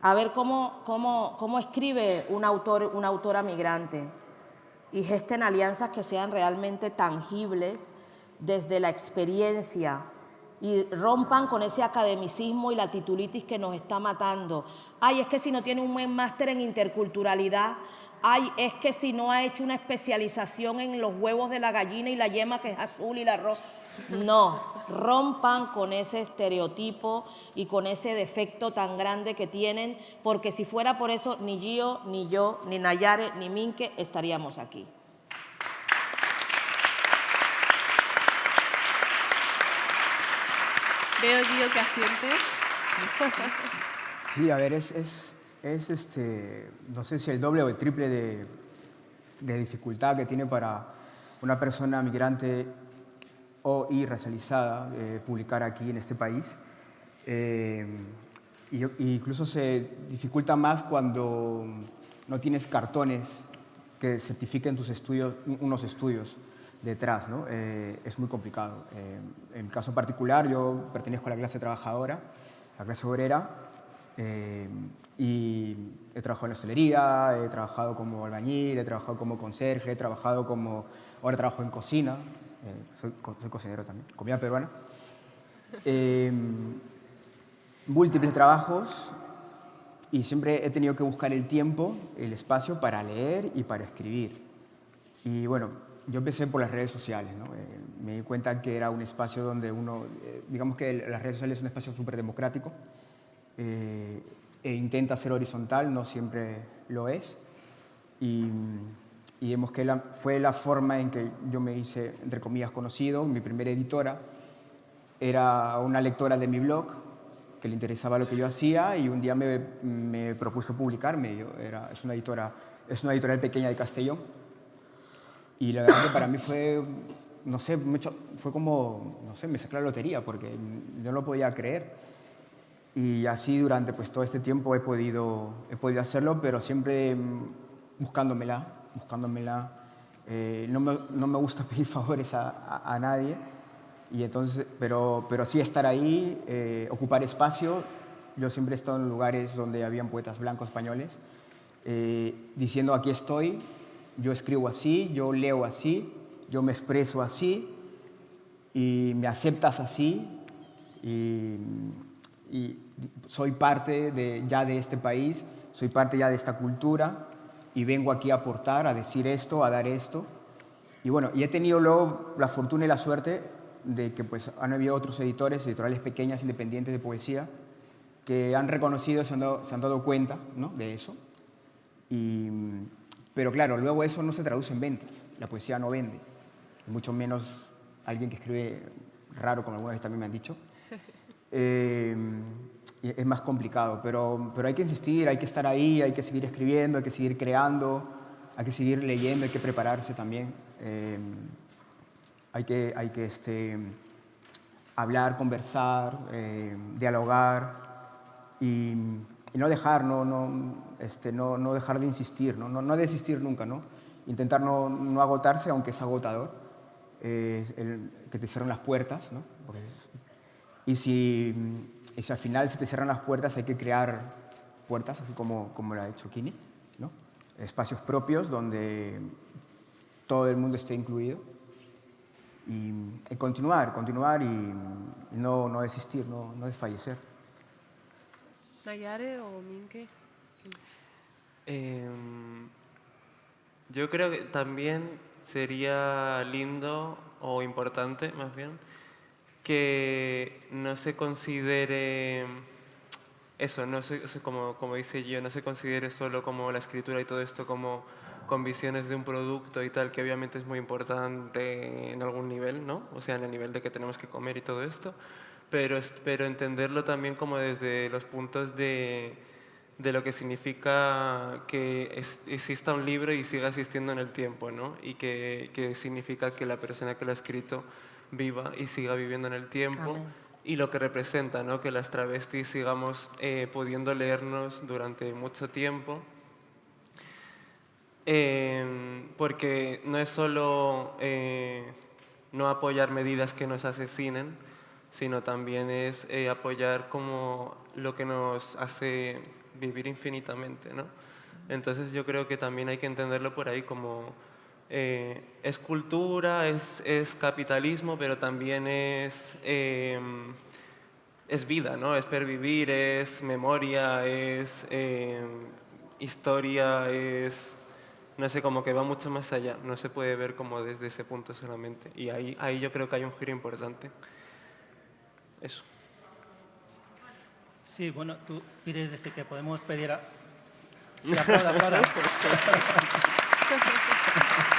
A ver cómo, cómo, cómo escribe un autor, una autora migrante y gesten alianzas que sean realmente tangibles desde la experiencia y rompan con ese academicismo y la titulitis que nos está matando. Ay, es que si no tiene un buen máster en interculturalidad, ay, es que si no ha hecho una especialización en los huevos de la gallina y la yema que es azul y la roja. No, rompan con ese estereotipo y con ese defecto tan grande que tienen, porque si fuera por eso, ni Gio, ni yo, ni Nayare, ni Minke estaríamos aquí. Veo, Gio, que asientes. Sí, a ver, es es, este, no sé si el doble o el triple de, dificultad que tiene para una persona migrante o y racializada eh, publicar aquí en este país. Eh, incluso se dificulta más cuando no tienes cartones que certifiquen tus estudios, unos estudios detrás. ¿no? Eh, es muy complicado. en mi caso particular, yo pertenezco a la clase trabajadora, la clase obrera, y he trabajado en la hostelería, he trabajado como albañil, he trabajado como conserje, he trabajado como... Ahora trabajo en cocina, eh, soy, cocinero también, comida peruana. Em, múltiples trabajos y siempre he tenido que buscar el tiempo, el espacio para leer y para escribir. Y bueno, yo empecé por las redes sociales, ¿no? Eh, me di cuenta que era un espacio donde uno, eh, digamos que las redes sociales es un espacio súper democrático, e intenta ser horizontal, no siempre lo es. Y, y vemos que fue la forma en que yo me hice, entre comillas, conocido. Mi primera editora era una lectora de mi blog que le interesaba lo que yo hacía y un día me, me propuso publicarme. Yo era, es, una editora, es una editorial pequeña de Castellón. Y la verdad que para mí fue, no sé, fue como, no sé, me saqué la lotería porque yo no lo podía creer y así durante pues, todo este tiempo he podido, he podido hacerlo, pero siempre mm, buscándomela, buscándomela. Eh, no, me, no, me, gusta *laughs* pedir favores a, a, nadie, y entonces, pero, pero sí estar ahí, eh, ocupar espacio. Yo siempre he estado en lugares donde habían poetas blancos españoles, eh, diciendo aquí estoy, yo escribo así, yo leo así, yo me expreso así, y me aceptas así, y, y soy parte de, ya de este país, soy parte ya de esta cultura y vengo aquí a aportar, a decir esto, a dar esto. Y bueno, y he tenido luego la fortuna y la suerte de que pues han habido otros editores, editoriales pequeñas, independientes de poesía, que han reconocido, se han dado, se han dado cuenta ¿no? de eso. Y, pero claro, luego eso no se traduce en ventas. La poesía no vende, mucho menos alguien que escribe raro, como alguna vez también me han dicho. *laughs* Eh, es más complicado, pero, pero hay que insistir, hay que estar ahí, hay que seguir escribiendo, hay que seguir creando, hay que seguir leyendo, hay que prepararse también. Eh, hay que, hay que este, hablar, conversar, eh, dialogar y, y, no dejar, no, no, este, no, no dejar de insistir, no, no, no desistir nunca, ¿no? intentar no, no agotarse, aunque es agotador, eh, el, que te cierren las puertas, ¿no? Es, y si, y si al final se te cierran las puertas, hay que crear puertas, así como, como lo ha hecho Kini, ¿no? espacios propios donde todo el mundo esté incluido. Y, y continuar, continuar y no, no desistir, no, no desfallecer. ¿Nayare o Minke? Eh, yo creo que también sería lindo o importante, más bien, que no se considere eso, no se, como, como dice yo, no se considere solo como la escritura y todo esto como con visiones de un producto y tal, que obviamente es muy importante en algún nivel, ¿no? O sea, en el nivel de que tenemos que comer y todo esto, pero, pero entenderlo también como desde los puntos de, de lo que significa que exista un libro y siga existiendo en el tiempo, ¿no? Y que, que, significa que la persona que lo ha escrito viva y siga viviendo en el tiempo. Amén. Y lo que representa, ¿no? Que las travestis sigamos eh, pudiendo leernos durante mucho tiempo. Eh, porque no es solo eh, no apoyar medidas que nos asesinen, sino también es eh, apoyar como lo que nos hace vivir infinitamente, ¿no? Entonces yo creo que también hay que entenderlo por ahí como eh, es cultura, es, es, capitalismo, pero también es, eh, es vida, ¿no? Es pervivir, es memoria, es eh, historia, es, no sé, como que va mucho más allá, no se puede ver como desde ese punto solamente. Y ahí, ahí yo creo que hay un giro importante. Eso. Sí, bueno, tú pides desde que podemos pedir a... Sí, aplauda, aplauda. *laughs*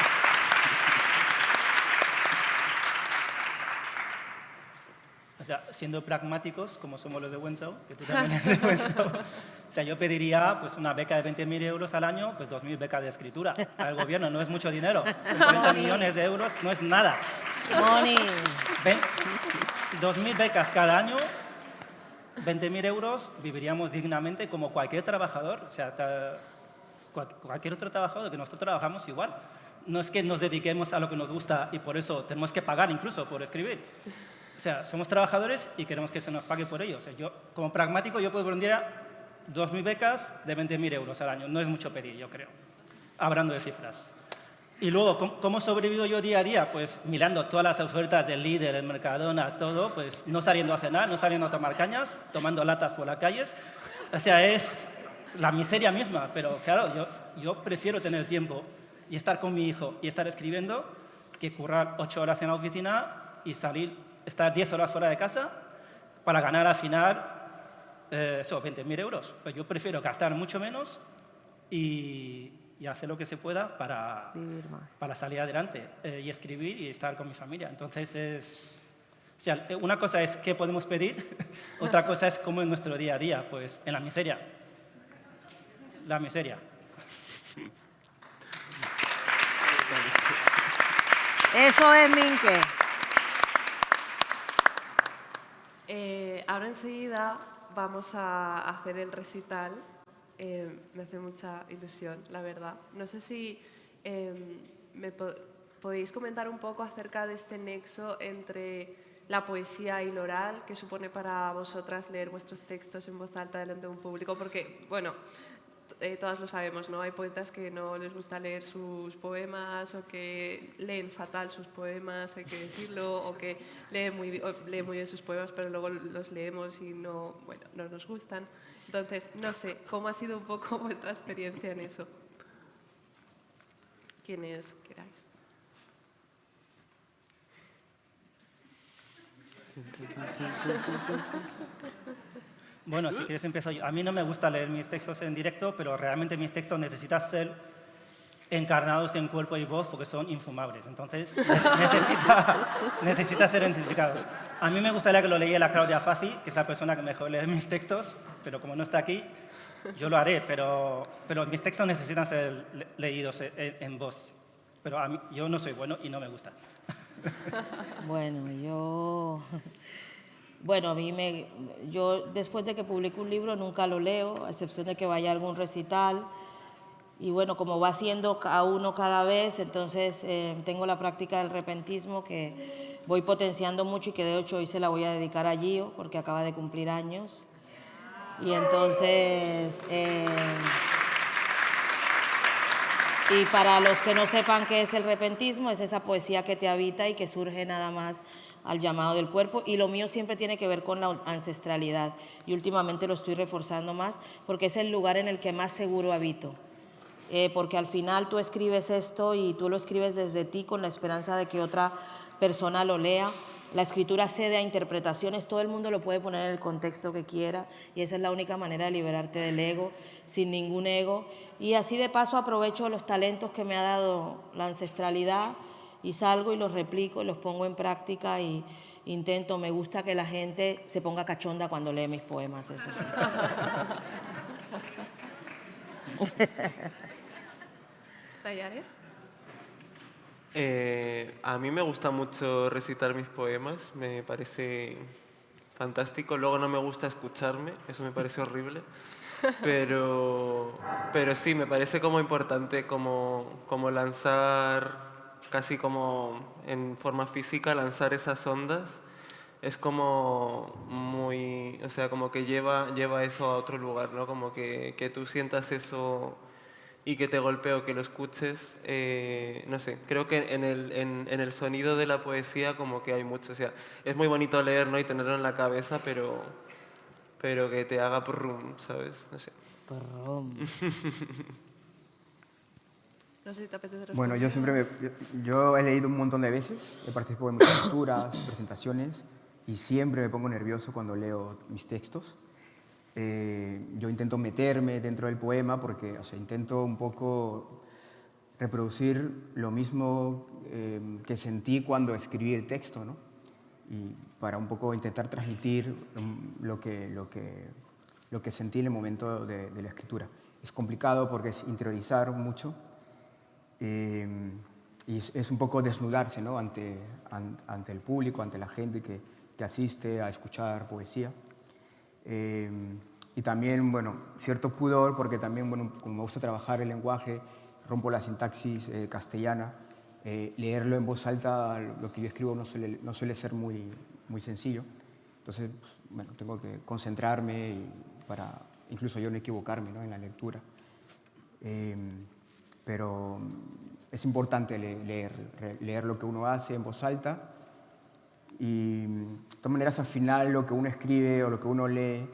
O sea, siendo pragmáticos, como somos los de Wenzhou, que tú también *laughs* eres de Wenzhou, o sea, yo pediría pues, una beca de 20.000 euros al año, pues 2.000 becas de escritura al gobierno, no es mucho dinero. *laughs* 50 millones de euros no es nada. Moni. 2.000 becas cada año 20.000 euros viviríamos dignamente como cualquier trabajador, o sea, cualquier otro trabajador que nosotros trabajamos igual. No es que nos dediquemos a lo que nos gusta y por eso tenemos que pagar incluso por escribir. O sea, somos trabajadores y queremos que se nos pague por ello. O sea, yo, como pragmático, yo puedo poner 2.000 becas de 20.000 euros al año. No es mucho pedir, yo creo, hablando de cifras. Y luego, ¿cómo, ¿cómo, sobrevivo yo día a día? Pues mirando todas las ofertas del líder, del Mercadona, todo, pues no saliendo a cenar, no saliendo a tomar cañas, tomando latas por las calles. O sea, es la miseria misma, pero claro, yo, yo prefiero tener tiempo y estar con mi hijo y estar escribiendo que currar ocho horas en la oficina y salir, estar diez horas fuera de casa para ganar al final eh, eso, 20.000 euros. Pues yo prefiero gastar mucho menos y, y hacer lo que se pueda para, para salir adelante eh, y escribir y estar con mi familia. Entonces, es, o sea, una cosa es qué podemos pedir, *laughs* otra cosa es cómo es nuestro día a día, pues en la miseria. La miseria. Eso es Minke. Eh, ahora enseguida vamos a hacer el recital eh, me hace mucha ilusión, la verdad. No sé si eh, me po podéis comentar un poco acerca de este nexo entre la poesía y lo oral que supone para vosotras leer vuestros textos en voz alta delante de un público, porque, bueno, eh, todas lo sabemos, ¿no? Hay poetas que no les gusta leer sus poemas o que leen fatal sus poemas, hay que decirlo, o que leen muy, leen muy bien sus poemas, pero luego los leemos y no, bueno, no nos gustan. Entonces, no sé, ¿cómo ha sido un poco *laughs* vuestra experiencia en eso? Quienes queráis. *laughs* Bueno, si quieres empiezo yo. A mí no me gusta leer mis textos en directo, pero realmente mis textos necesitan ser encarnados en cuerpo y voz porque son infumables. Entonces, *laughs* necesita, ser identificados. A mí me gustaría que lo leyera Claudia Fassi, que es la persona que mejor lee mis textos, pero como no está aquí, yo lo haré, pero, pero mis textos necesitan ser leídos en, en voz. Pero yo no soy bueno y no me gusta. Bueno, yo... Bueno, a mí me... Yo después de que publico un libro nunca lo leo, a excepción de que vaya algún recital. Y bueno, como va siendo a uno cada vez, entonces eh, tengo la práctica del repentismo que voy potenciando mucho y que de hecho hoy se la voy a dedicar a Gio porque acaba de cumplir años. Y entonces... Eh, y para los que no sepan qué es el repentismo, es esa poesía que te habita y que surge nada más al llamado del cuerpo y lo mío siempre tiene que ver con la ancestralidad y últimamente lo estoy reforzando más porque es el lugar en el que más seguro habito. Eh, porque al final tú escribes esto y tú lo escribes desde ti con la esperanza de que otra persona lo lea. La escritura cede a interpretaciones, todo el mundo lo puede poner en el contexto que quiera y esa es la única manera de liberarte del ego, sin ningún ego. Y así de paso aprovecho los talentos que me ha dado la ancestralidad y salgo y los replico y los pongo en práctica y intento, me gusta que la gente se ponga cachonda cuando lee mis poemas, eso sí. *laughs* Eh, a mí me gusta mucho recitar mis poemas, me parece fantástico. Luego no me gusta escucharme, eso me parece horrible. Pero, pero sí, me parece como importante como, como lanzar casi como en forma física lanzar esas ondas es como muy, o sea, como que lleva, lleva eso a otro lugar, ¿no? Como que, que tú sientas eso y que te golpee o que lo escuches, eh, no sé, creo que en el, en, en, el sonido de la poesía como que hay mucho, o sea, es muy bonito leer, ¿no? Y tenerlo en la cabeza, pero, pero que te haga prum, ¿sabes? No sé. *laughs* No sé si te apetece Bueno, yo siempre me, yo, he leído un montón de veces, he participado en muchas lecturas, *coughs* presentaciones, y siempre me pongo nervioso cuando leo mis textos. Eh, yo intento meterme dentro del poema porque o sea, intento un poco reproducir lo mismo eh, que sentí cuando escribí el texto, ¿no? Y para un poco intentar transmitir lo que, lo que, lo que sentí en el momento de, de la escritura. Es complicado porque es interiorizar mucho, eh, y es, un poco desnudarse ¿no? ante, ante el público, ante la gente que, que asiste a escuchar poesía. Eh, y también, bueno, cierto pudor, porque también, bueno, como me gusta trabajar el lenguaje, rompo la sintaxis eh, castellana, leerlo en voz alta, lo que yo escribo no suele, no suele ser muy, muy sencillo. Entonces, pues, bueno, tengo que concentrarme para incluso yo no equivocarme ¿no? en la lectura pero es importante leer, leer lo que uno hace en voz alta y de todas maneras al final lo que uno escribe o lo que uno lee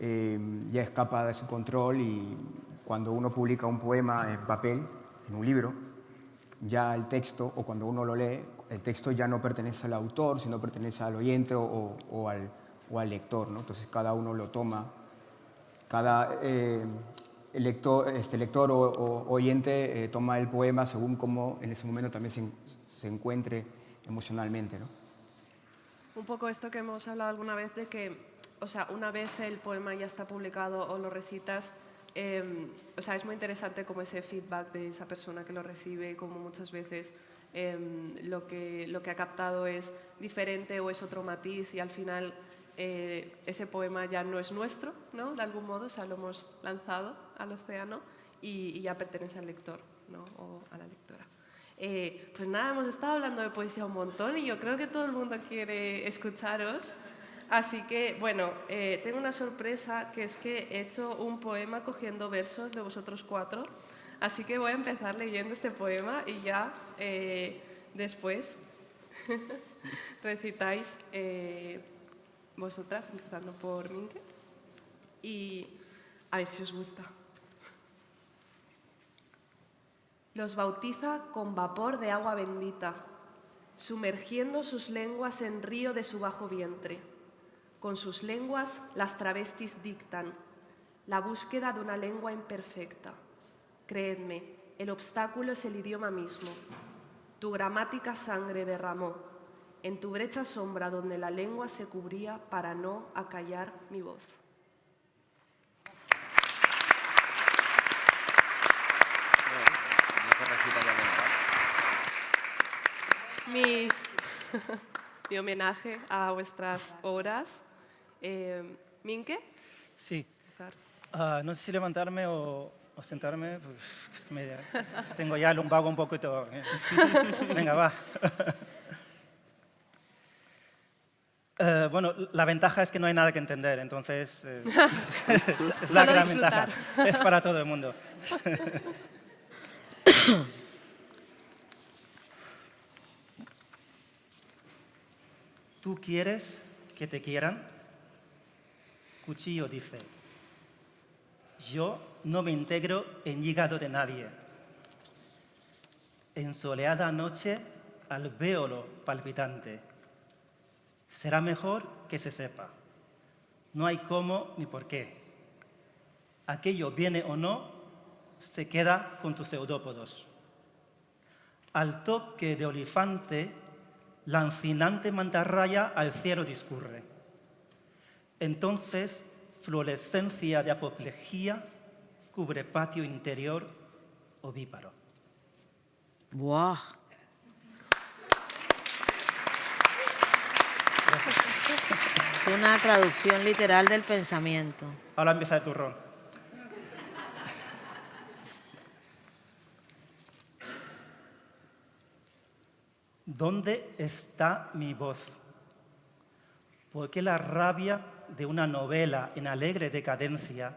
eh, ya escapa de su control y cuando uno publica un poema en papel, en un libro, ya el texto, o cuando uno lo lee, el texto ya no pertenece al autor, sino pertenece al oyente o, o, al, o al, lector. ¿no? Entonces cada uno lo toma, cada eh, el lector, este lector o, oyente eh, toma el poema según cómo en ese momento también se, se, encuentre emocionalmente. ¿no? Un poco esto que hemos hablado alguna vez de que, o sea, una vez el poema ya está publicado o lo recitas, eh, o sea, es muy interesante como ese feedback de esa persona que lo recibe, como muchas veces eh, lo, que, lo que ha captado es diferente o es otro matiz y al final eh, ese poema ya no es nuestro, ¿no? de algún modo, o sea, lo hemos lanzado al océano y, ya pertenece al lector ¿no? o a la lectora. Eh, pues nada, hemos estado hablando de poesía un montón y yo creo que todo el mundo quiere escucharos. Así que, bueno, eh, tengo una sorpresa, que es que he hecho un poema cogiendo versos de vosotros cuatro. Así que voy a empezar leyendo este poema y ya eh, después *laughs* recitáis eh, vosotras, empezando por Minke. Y a ver si os gusta. Los bautiza con vapor de agua bendita, sumergiendo sus lenguas en río de su bajo vientre. Con sus lenguas las travestis dictan la búsqueda de una lengua imperfecta. Creedme, el obstáculo es el idioma mismo. Tu gramática sangre derramó en tu brecha sombra donde la lengua se cubría para no acallar mi voz. Mi, *laughs* mi homenaje a vuestras obras. Eh, ¿Minke? Sí. Ah, no sé si levantarme o, o sentarme. pues, me- tengo ya el lumbago un poquito. eh. *laughs* Venga, va. Eh, bueno, la ventaja es que no hay nada que entender, entonces eh, *laughs* *laughs* es la gran ventaja. Es para todo el mundo. *coughs* ¿Tú quieres que te quieran? Cuchillo dice, yo no me integro en hígado de nadie. En soleada noche, alvéolo palpitante. Será mejor que se sepa. No hay cómo ni por qué. Aquello viene o no, se queda con tus pseudópodos. Al toque de olifante, lancinante mantarraya al cielo discurre. Entonces, fluorescencia de apoplejía cubre patio interior ovíparo. ¡Buah! Es una traducción literal del pensamiento. Ahora empieza el turrón. ¿Dónde está mi voz? ¿Por qué la rabia de una novela en alegre decadencia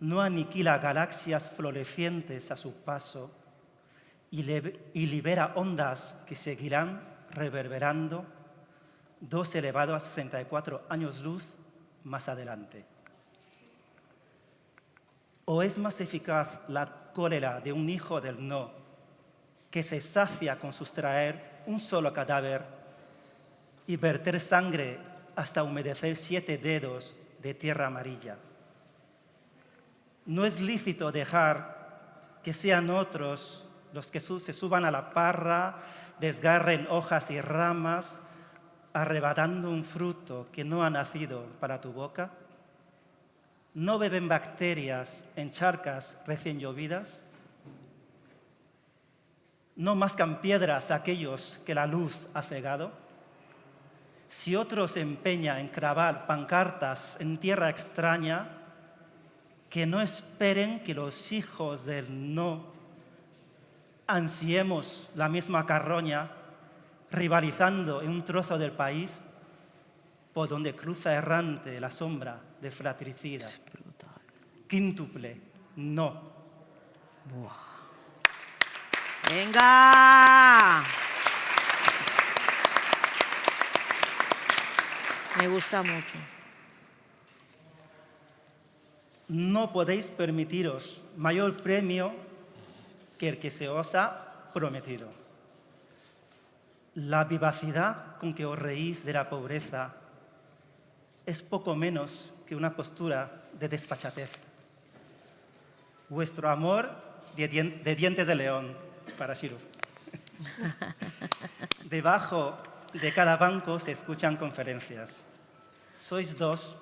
no aniquila galaxias florecientes a su paso y libera ondas que seguirán reverberando dos elevado a 64 años luz más adelante? ¿O es más eficaz la cólera de un hijo del no que se sacia con sustraer un solo cadáver y verter sangre hasta humedecer siete dedos de tierra amarilla? No es lícito dejar que sean otros los que se suban a la parra, desgarren hojas y ramas, arrebatando un fruto que no ha nacido para tu boca? ¿No beben bacterias en charcas recién llovidas? ¿No mascan piedras aquellos que la luz ha cegado? Si otro se empeña en clavar pancartas en tierra extraña, que no esperen que los hijos del no ansiemos la misma carroña, rivalizando en un trozo del país por donde cruza errante la sombra de fratricida. Quíntuple, no. ¡Venga! Me gusta mucho. No podéis permitiros mayor premio que el que se os ha prometido. La vivacidad con que os reís de la pobreza es poco menos que una postura de desfachatez. Vuestro amor de, dien- de dientes de león, para Shiru. *laughs* Debajo de cada banco se escuchan conferencias. Sois dos,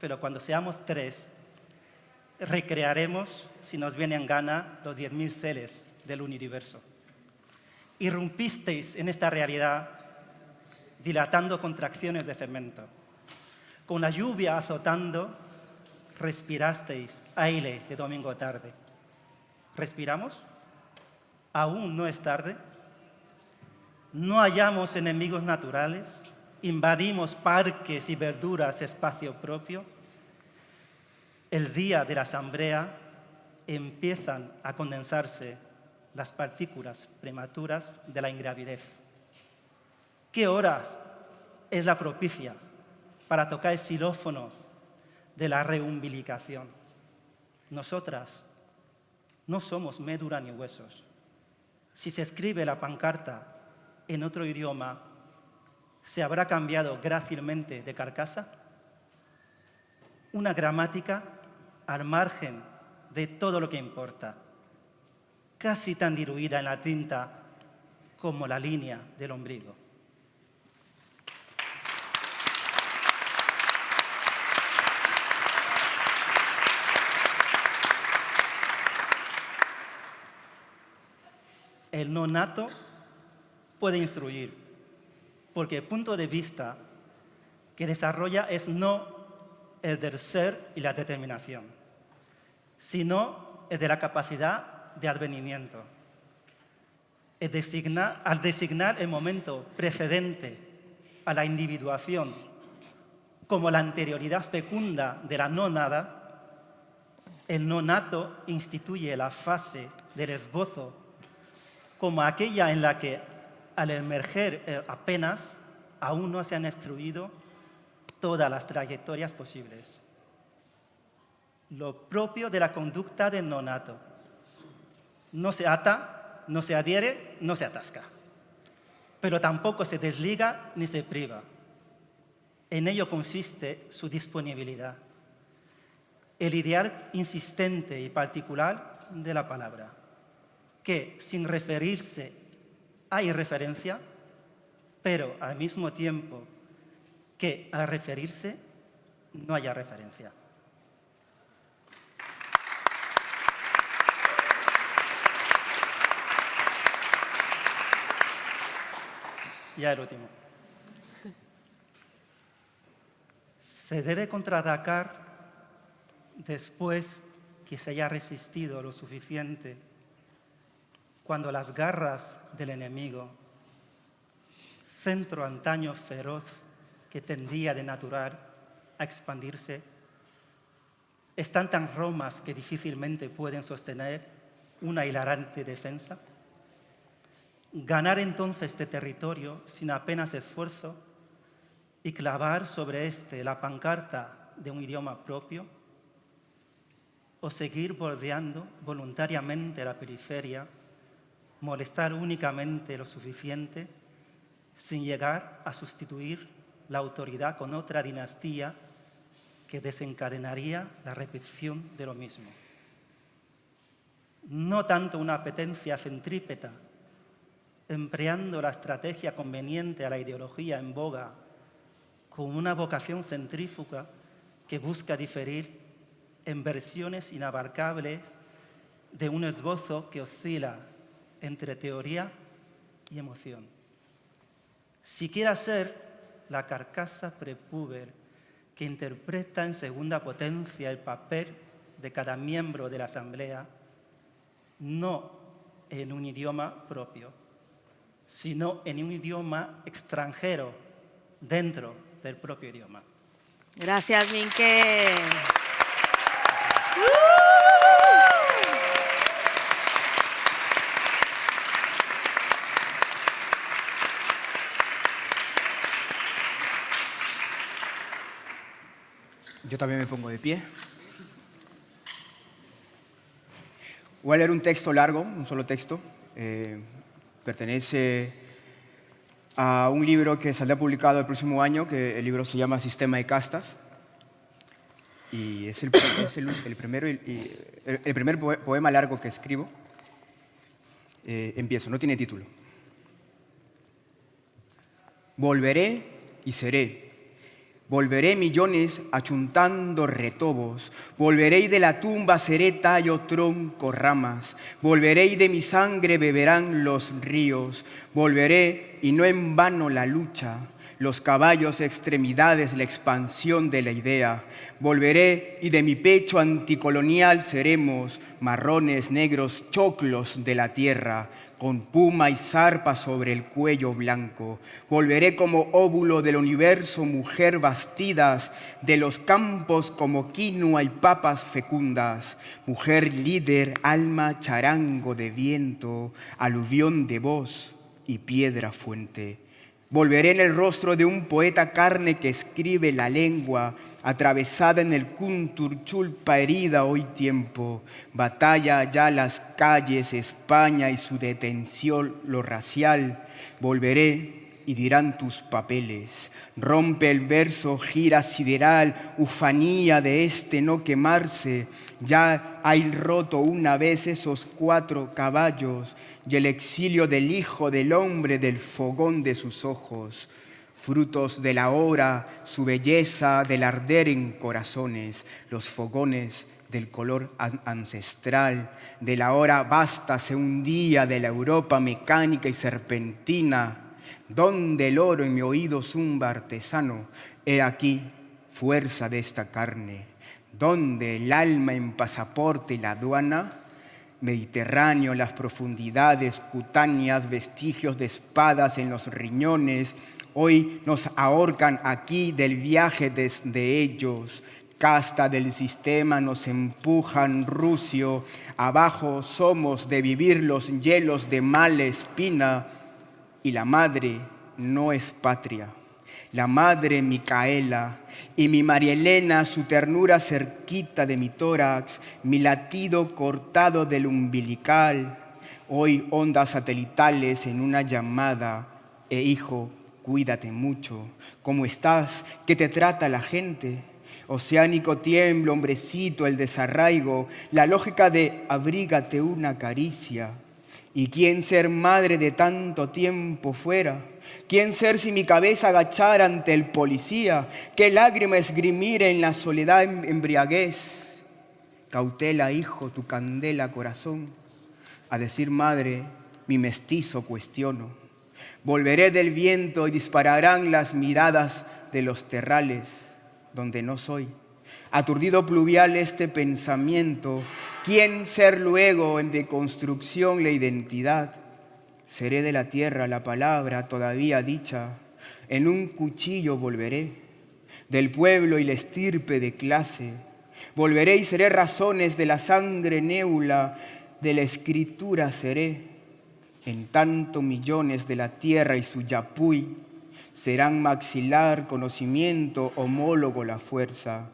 pero cuando seamos tres, recrearemos, si nos viene en gana, los 10.000 seres del universo. Irrumpisteis en esta realidad dilatando contracciones de cemento. Con la lluvia azotando, respirasteis aire de domingo tarde. ¿Respiramos? ¿Aún no es tarde? ¿No hallamos enemigos naturales? invadimos parques y verduras espacio propio, el día de la asamblea empiezan a condensarse las partículas prematuras de la ingravidez. ¿Qué horas es la propicia para tocar el xilófono de la reumbilicación? Nosotras no somos médula ni huesos. Si se escribe la pancarta en otro idioma, ¿se habrá cambiado grácilmente de carcasa? Una gramática al margen de todo lo que importa, casi tan diluida en la tinta como la línea del ombligo. El no nato puede instruir, porque el punto de vista que desarrolla es no el del ser y la determinación, sino el de la capacidad de advenimiento. al designar el momento precedente a la individuación como la anterioridad fecunda de la no nada, el no nato instituye la fase del esbozo como aquella en la que al emerger eh, apenas aún no se han destruido todas las trayectorias posibles. Lo propio de la conducta del nonato. No se ata, no se adhiere, no se atasca. Pero tampoco se desliga ni se priva. En ello consiste su disponibilidad. El ideal insistente y particular de la palabra, que sin referirse hay referencia, pero al mismo tiempo que al referirse no haya referencia. Ya el último. Se debe contraatacar después que se haya resistido lo suficiente cuando las garras del enemigo, centro antaño feroz que tendía de natural a expandirse, están tan romas que difícilmente pueden sostener una hilarante defensa? Ganar entonces este territorio sin apenas esfuerzo y clavar sobre este la pancarta de un idioma propio? ¿O seguir bordeando voluntariamente la periferia molestar únicamente lo suficiente sin llegar a sustituir la autoridad con otra dinastía que desencadenaría la repetición de lo mismo. No tanto una apetencia centrípeta, empleando la estrategia conveniente a la ideología en boga, con una vocación centrífuga que busca diferir en versiones inabarcables de un esbozo que oscila entre teoría y emoción. Si quiera ser la carcasa prepúber que interpreta en segunda potencia el papel de cada miembro de la asamblea, no en un idioma propio, sino en un idioma extranjero dentro del propio idioma. Gracias, Minke. Yo también me pongo de pie. Voy a leer un texto largo, un solo texto. Eh, pertenece a un libro que saldrá publicado el próximo año, que el libro se llama Sistema de Castas. Y es el, primero, el, primer poema largo que escribo. Eh, empiezo, no tiene título. Volveré y seré Volveré millones achuntando retobos, volveré de la tumba seré tallo, tronco, ramas, volveré de mi sangre beberán los ríos, volveré y no en vano la lucha, los caballos extremidades, la expansión de la idea. Volveré y de mi pecho anticolonial seremos marrones, negros, choclos de la tierra, con puma y zarpa sobre el cuello blanco. Volveré como óvulo del universo, mujer bastidas, de los campos como quinoa y papas fecundas, mujer líder, alma charango de viento, aluvión de voz y piedra fuente. Volveré en el rostro de un poeta carne que escribe la lengua, atravesada en el chulpa herida hoy tiempo, batalla ya las calles, España y su detención, lo racial, volveré y dirán tus papeles, rompe el verso, gira sideral, ufanía de este no quemarse, ya hay roto una vez esos cuatro caballos y el exilio del Hijo del Hombre del fogón de sus ojos frutos de la hora, su belleza del arder en corazones, los fogones del color ancestral, de la hora vástase un día de la Europa mecánica y serpentina, donde el oro en mi oído zumba artesano, he aquí fuerza de esta carne, donde el alma en pasaporte y la aduana, Mediterráneo, las profundidades cutáneas, vestigios de espadas en los riñones, Hoy nos ahorcan aquí del viaje desde ellos. Casta del sistema nos empujan rucio. Abajo somos de vivir los hielos de mala espina. Y la madre no es patria. La madre Micaela y mi María Elena, su ternura cerquita de mi tórax, mi latido cortado del umbilical, hoy ondas satelitales en una llamada, e hijo, cuídate mucho. ¿Cómo estás? ¿Qué te trata la gente? Oceánico tiemblo, hombrecito, el desarraigo, la lógica de abrígate una caricia. ¿Y quién ser madre de tanto tiempo fuera? ¿Quién ser si mi cabeza agachara ante el policía? ¿Qué lágrima esgrimir en la soledad embriaguez? Cautela, hijo, tu candela, corazón. A decir madre, mi mestizo cuestiono. Volveré del viento y dispararán las miradas de los terrales donde no soy. Aturdido pluvial este pensamiento, ¿quién ser luego en deconstrucción la identidad? Seré de la tierra la palabra todavía dicha, en un cuchillo volveré, del pueblo y la estirpe de clase. Volveré y seré razones de la sangre néula, de la escritura seré en tanto millones de la tierra y su yapuy serán maxilar, conocimiento, homólogo la fuerza.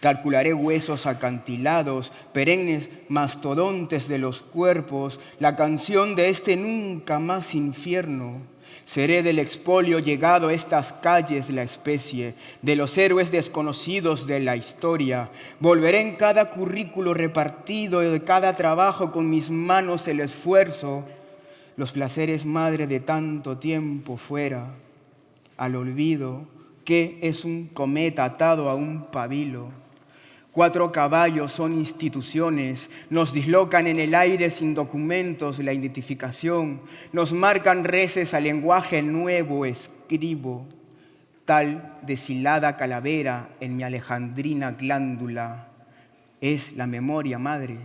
Calcularé huesos acantilados, perennes mastodontes de los cuerpos, la canción de este nunca más infierno. Seré del expolio llegado a estas calles la especie, de los héroes desconocidos de la historia. Volveré en cada currículo repartido, de cada trabajo con mis manos el esfuerzo, los placeres madre de tanto tiempo fuera, al olvido que es un cometa atado a un pabilo Cuatro caballos son instituciones, nos dislocan en el aire sin documentos la identificación, nos marcan reces al lenguaje nuevo escribo, tal deshilada calavera en mi alejandrina glándula. Es la memoria madre,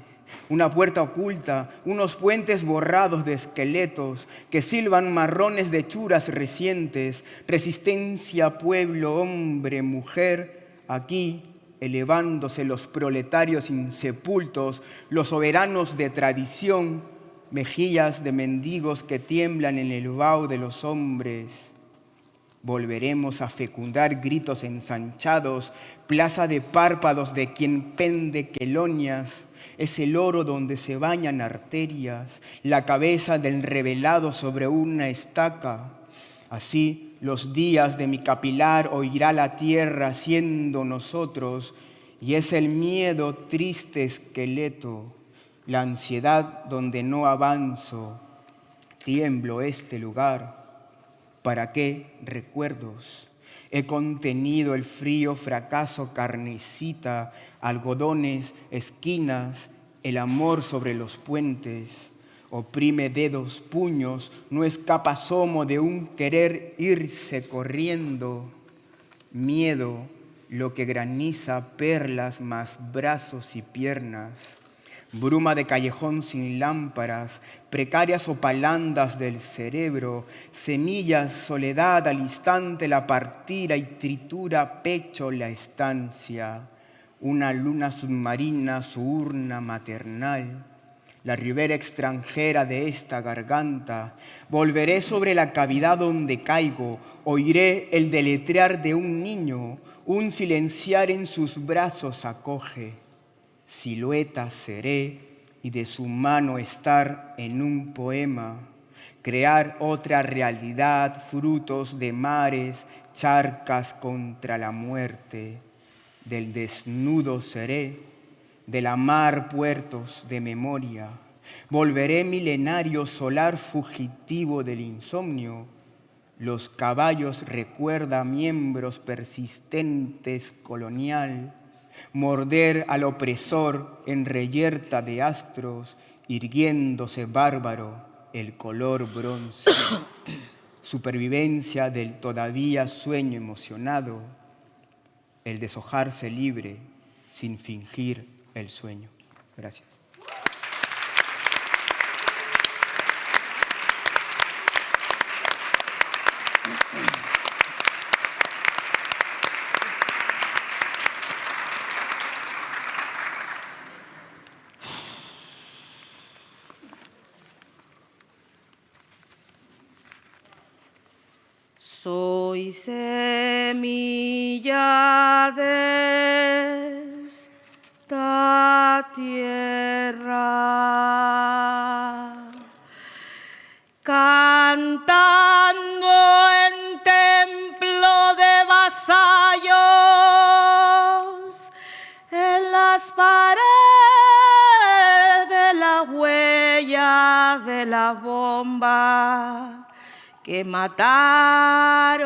una puerta oculta, unos puentes borrados de esqueletos que silban marrones de churas recientes, resistencia, pueblo, hombre, mujer, aquí elevándose los proletarios insepultos, los soberanos de tradición, mejillas de mendigos que tiemblan en el vaho de los hombres. Volveremos a fecundar gritos ensanchados, plaza de párpados de quien pende quelonias, es el oro donde se bañan arterias, la cabeza del revelado sobre una estaca. Así los días de mi capilar oirá la tierra siendo nosotros, y es el miedo triste esqueleto, la ansiedad donde no avanzo, tiemblo este lugar. ¿Para qué recuerdos? He contenido el frío fracaso carnecita, algodones, esquinas, el amor sobre los puentes oprime dedos, puños, no escapa asomo de un querer irse corriendo. Miedo, lo que graniza perlas más brazos y piernas. Bruma de callejón sin lámparas, precarias opalandas del cerebro, semillas, soledad al instante la partida y tritura pecho la estancia. Una luna submarina, su urna maternal la ribera extranjera de esta garganta. Volveré sobre la cavidad donde caigo, oiré el deletrear de un niño, un silenciar en sus brazos acoge. Silueta seré y de su mano estar en un poema, crear otra realidad, frutos de mares, charcas contra la muerte. Del desnudo seré de la mar puertos de memoria. Volveré milenario solar fugitivo del insomnio. Los caballos recuerda miembros persistentes colonial. Morder al opresor en reyerta de astros, irguiéndose bárbaro el color bronce. *coughs* Supervivencia del todavía sueño emocionado, el deshojarse libre sin fingir el sueño. Gracias. Soy semilla de que mataron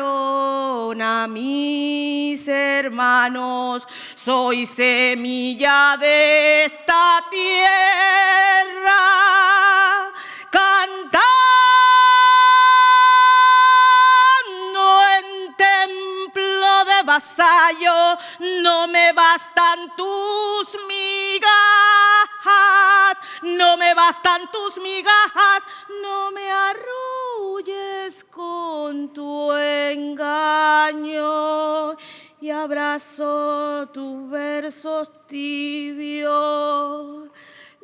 a mis hermanos. Soy semilla de esta tierra, cantando en templo de vasallo, no me bastan tus migajas, no me bastan tus migajas,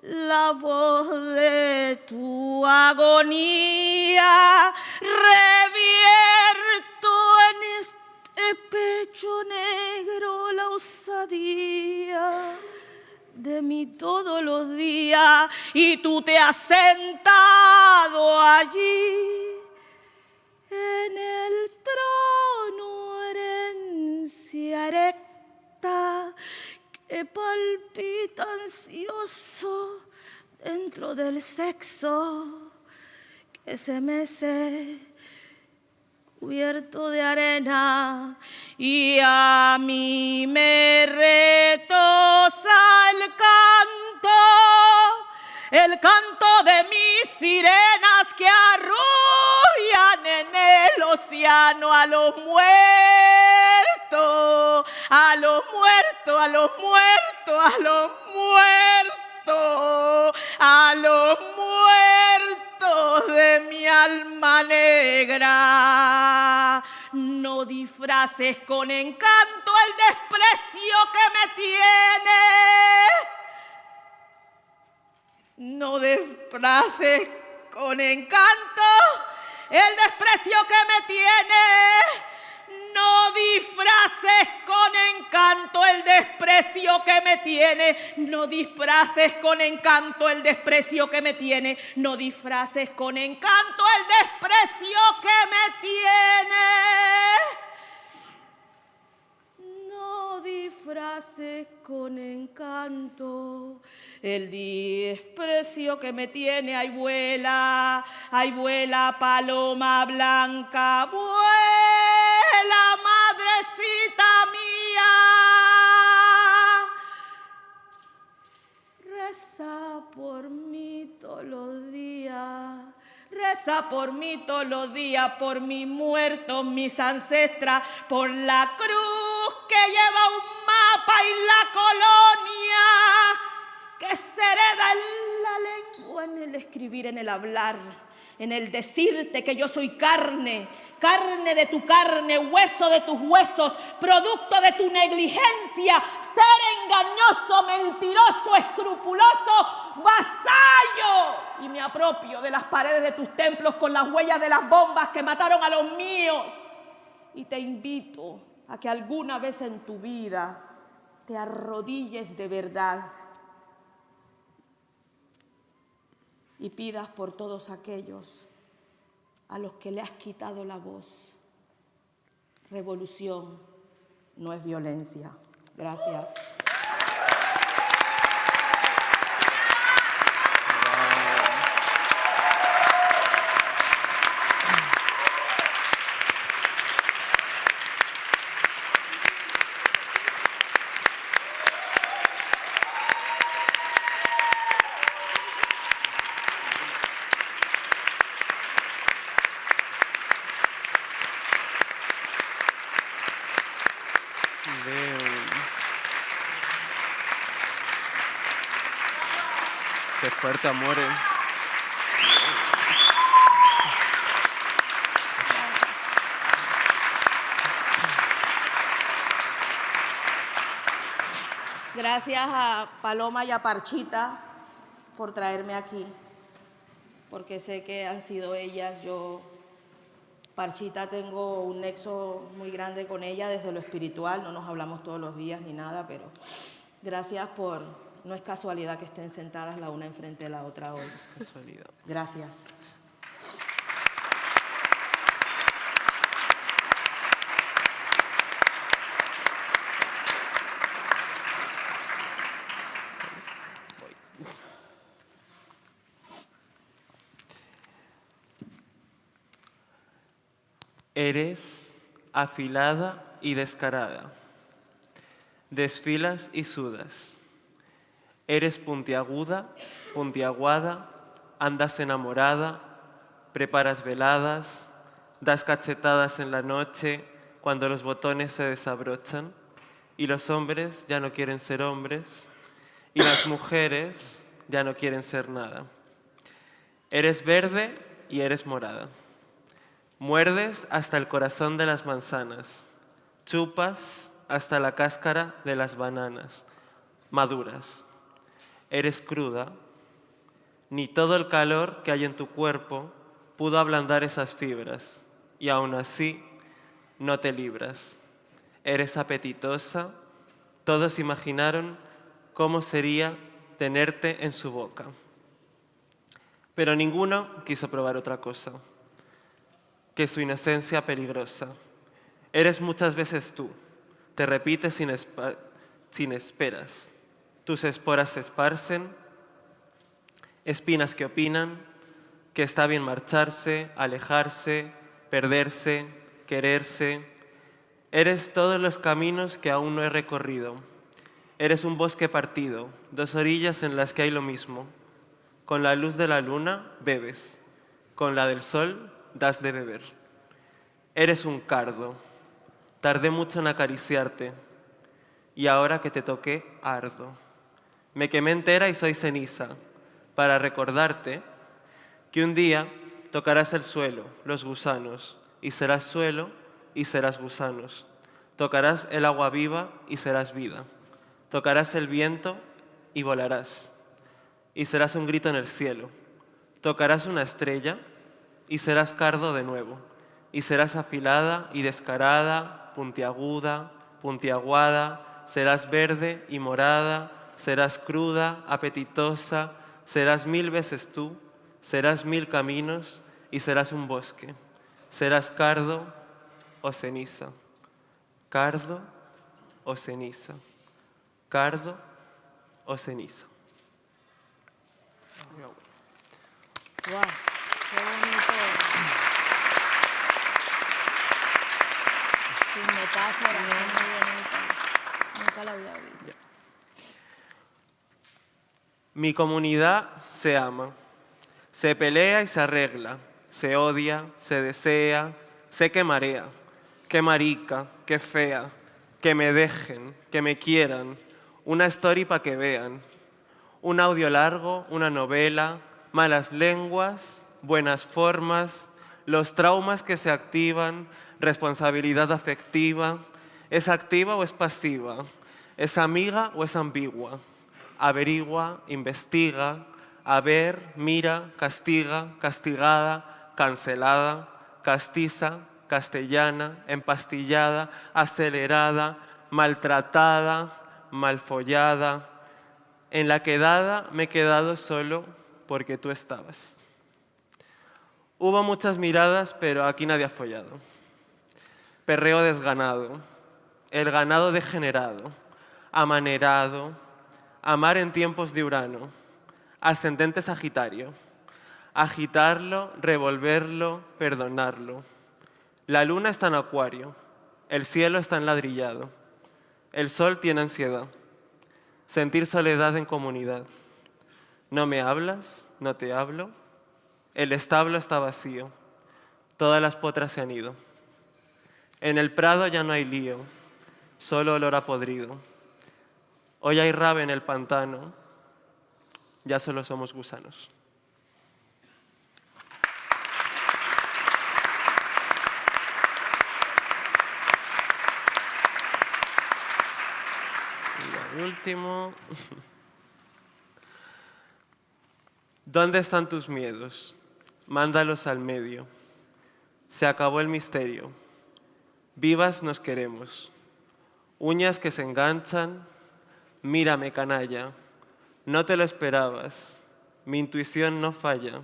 la voz de tu agonía revierto en este pecho negro la osadía de mí todos los días y tú te has sentado allí palpita ansioso dentro del sexo que se mece cubierto de arena y a mí me retosa el canto, el canto de mis sirenas que arrullan en el océano a los muertos, a los muertos, a los muertos, a los muertos, a los muertos de mi alma negra. No disfraces con encanto el desprecio que me tiene. No disfraces con encanto el desprecio que me tiene. No disfraces con encanto el desprecio que me tiene. No disfraces con encanto el desprecio que me tiene. No disfraces con encanto el desprecio que me tiene. Disfraces con encanto el desprecio que me tiene. Ay, vuela, ay, vuela, paloma blanca, vuela, madrecita mía. Reza por mí todos los días. Reza por mí todos los días, por mis muertos, mis ancestras, por la cruz que lleva un mapa y la colonia, que se hereda en la lengua, en el escribir, en el hablar en el decirte que yo soy carne, carne de tu carne, hueso de tus huesos, producto de tu negligencia, ser engañoso, mentiroso, escrupuloso, vasallo. Y me apropio de las paredes de tus templos con las huellas de las bombas que mataron a los míos. Y te invito a que alguna vez en tu vida te arrodilles de verdad y pidas por todos aquellos a los que le has quitado la voz. Revolución no es violencia. Gracias. Veo. Qué fuerte, amores. Gracias a Paloma y a Parchita por traerme aquí, porque sé que han sido ellas. Yo, Parchita, tengo un nexo muy grande con ella desde lo espiritual, no nos hablamos todos los días ni nada, pero gracias por, no es casualidad que estén sentadas la una enfrente de la otra hoy. Casualidad. Gracias. Eres afilada y descarada. Desfilas y sudas. Eres puntiaguda, puntiaguada, andas enamorada, preparas veladas, das cachetadas en la noche cuando los botones se desabrochan y los hombres ya no quieren ser hombres y las mujeres ya no quieren ser nada. Eres verde y eres morada. Muerdes hasta el corazón de las manzanas, chupas hasta la cáscara de las bananas, maduras. Eres cruda, ni todo el calor que hay en tu cuerpo pudo ablandar esas fibras, y aún así no te libras. Eres apetitosa, todos imaginaron cómo sería tenerte en su boca. Pero ninguno quiso probar otra cosa que su inocencia peligrosa. Eres muchas veces tú, te repites sin, sin esperas. Tus esporas se esparcen, espinas que opinan, que está bien marcharse, alejarse, perderse, quererse. Eres todos los caminos que aún no he recorrido. Eres un bosque partido, dos orillas en las que hay lo mismo. Con la luz de la luna bebes, con la del sol das de beber. Eres un cardo, tardé mucho en acariciarte y ahora que te toqué ardo. Me quemé entera y soy ceniza para recordarte que un día tocarás el suelo, los gusanos, y serás suelo y serás gusanos. Tocarás el agua viva y serás vida. Tocarás el viento y volarás. Y serás un grito en el cielo. Tocarás una estrella y serás cardo de nuevo. Y serás afilada y descarada, puntiaguda, puntiaguada, serás verde y morada, serás cruda, apetitosa, serás mil veces tú, serás mil caminos y serás un bosque. Serás cardo o ceniza, cardo o ceniza, cardo o ceniza. Guau, qué bonito. Metáforas muy bonitas. Nunca la había. Mi comunidad se ama. Se pelea y se arregla, se odia, se desea, se que marea, que marica, que fea, que me dejen, que me quieran, una story para que vean, un audio largo, una novela, malas lenguas, buenas formas, los traumas que se activan, responsabilidad afectiva, ¿es activa o es pasiva? ¿Es amiga o es ambigua? Averigua, investiga, a ver, mira, castiga, castigada, cancelada, castiza, castellana, empastillada, acelerada, maltratada, malfollada. En la quedada me he quedado solo porque tú estabas. Hubo muchas miradas, pero aquí nadie ha follado. Perreo desganado, el ganado degenerado, amanerado, amar en tiempos de Urano, ascendente Sagitario, agitarlo, revolverlo, perdonarlo. La luna está en acuario, el cielo está enladrillado, el sol tiene ansiedad, sentir soledad en comunidad. No me hablas, no te hablo, el establo está vacío, todas las potras se han ido. En el prado ya no hay lío, solo olor a podrido. Hoy hay rave en el pantano, ya solo somos gusanos. Y el último. *laughs* ¿Dónde están tus miedos? Mándalos al medio. Se acabó el misterio. Vivas nos queremos. Uñas que se enganchan. Mírame, canalla. No te lo esperabas. Mi intuición no falla.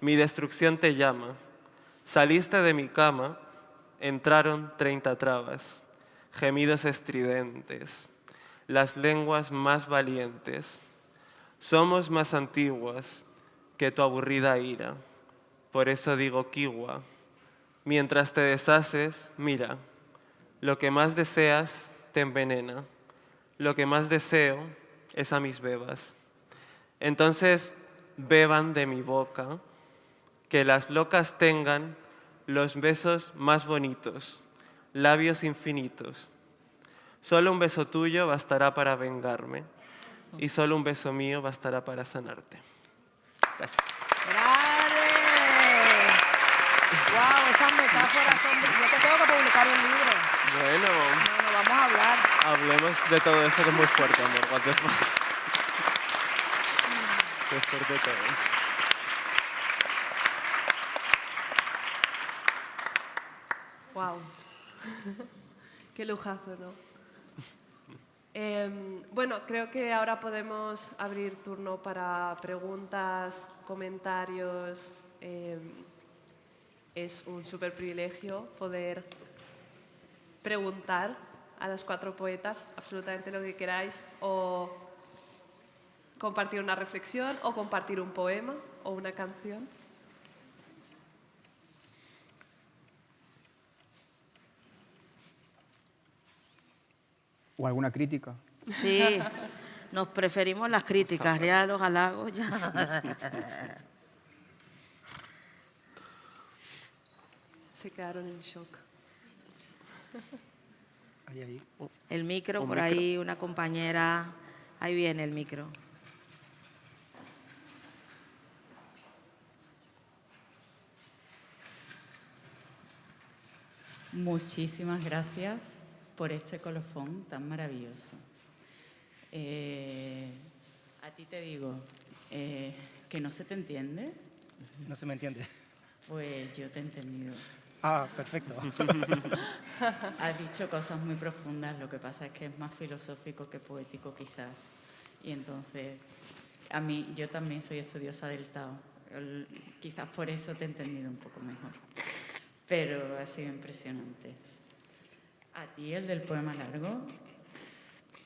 Mi destrucción te llama. Saliste de mi cama. Entraron treinta trabas. Gemidos estridentes. Las lenguas más valientes. Somos más antiguas que tu aburrida ira. Por eso digo kiwa. Mientras te deshaces, mira, lo que más deseas te envenena. Lo que más deseo es a mis bebas. Entonces beban de mi boca, que las locas tengan los besos más bonitos, labios infinitos. Solo un beso tuyo bastará para vengarme y solo un beso mío bastará para sanarte. Gracias. ¡Grande! ¡Wow! Esas metáforas son... Yo te tengo que publicar un libro. Bueno, No, no, vamos a hablar. hablemos de todo esto que es muy fuerte, amor. What the fuck. Qué fuerte todo. Wow. Qué lujazo, ¿no? Em, bueno, creo que ahora podemos abrir turno para preguntas, comentarios. Em, es un súper privilegio poder preguntar a las cuatro poetas absolutamente lo que queráis o compartir una reflexión o compartir un poema o una canción. ¿O alguna crítica? Sí, nos preferimos las críticas, ya los halagos ya. Se quedaron en shock. Ahí, ahí. El micro, por micro. ahí una compañera, ahí viene el micro. Muchísimas gracias por este colofón tan maravilloso. Eh, a ti te digo eh, que no se te entiende, No se me entiende. pues yo te he entendido. Ah, perfecto. *laughs* Has dicho cosas muy profundas, lo que pasa es que es más filosófico que poético quizás. Y entonces, a mí, yo también soy estudiosa del Tao. El- Quizás por eso te he entendido un poco mejor. Pero ha sido impresionante. A ti, el del poema largo,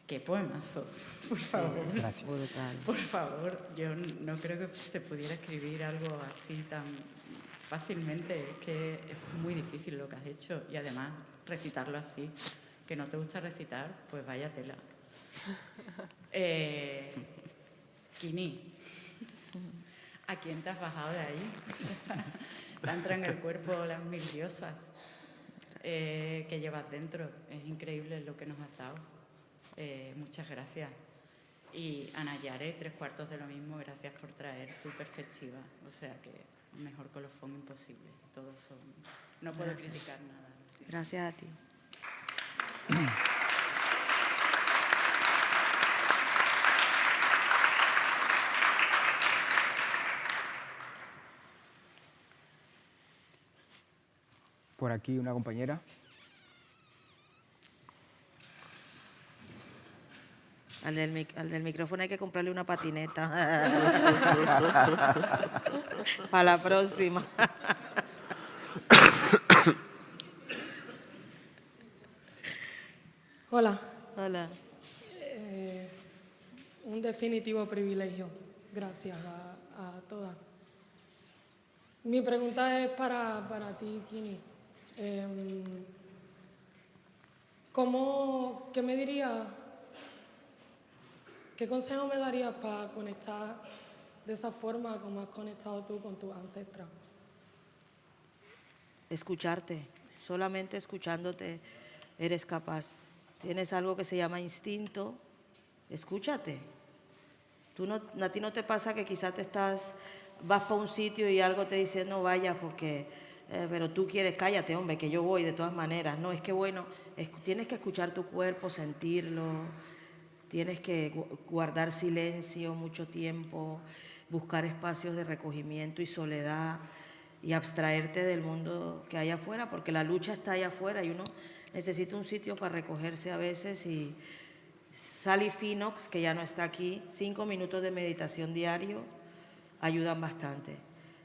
qué poemazo, por favor. Gracias. Por favor, yo no creo que se pudiera escribir algo así tan fácilmente. Es que es muy difícil lo que has hecho y además recitarlo así. Que no te gusta recitar, pues vaya tela. *laughs* Eh, Kini, ¿A quién te has bajado de ahí? te entran en el cuerpo las mil diosas eh, que llevas dentro. Es increíble lo que nos has dado. Eh, muchas gracias. Y Ana Yare, tres cuartos de lo mismo, gracias por traer tu perspectiva. O sea que mejor colofón imposible. Todos son... No puedo criticar nada. Gracias a ti. Por aquí una compañera. Al del, al del micrófono hay que comprarle una patineta. *laughs* Para la próxima. Hola. Hola. Eh, un definitivo privilegio. Gracias a, a, todas. Mi pregunta es para, para ti, Kini. Eh, ¿cómo, ¿Qué me dirías, qué consejo me darías para conectar de esa forma como has conectado tú con tus ancestras? Escucharte. Solamente escuchándote eres capaz tienes algo que se llama instinto, escúchate. Tú no, a ti no te pasa que quizás te estás, vas para un sitio y algo te dice no vayas porque, eh, pero tú quieres, cállate hombre, que yo voy de todas maneras. No, es que bueno, tienes que escuchar tu cuerpo, sentirlo, tienes que guardar silencio mucho tiempo, buscar espacios de recogimiento y soledad y abstraerte del mundo que hay afuera, porque la lucha está allá afuera y uno necesita un sitio para recogerse a veces y Sally Finox, que ya no está aquí, cinco minutos de meditación diario ayudan bastante.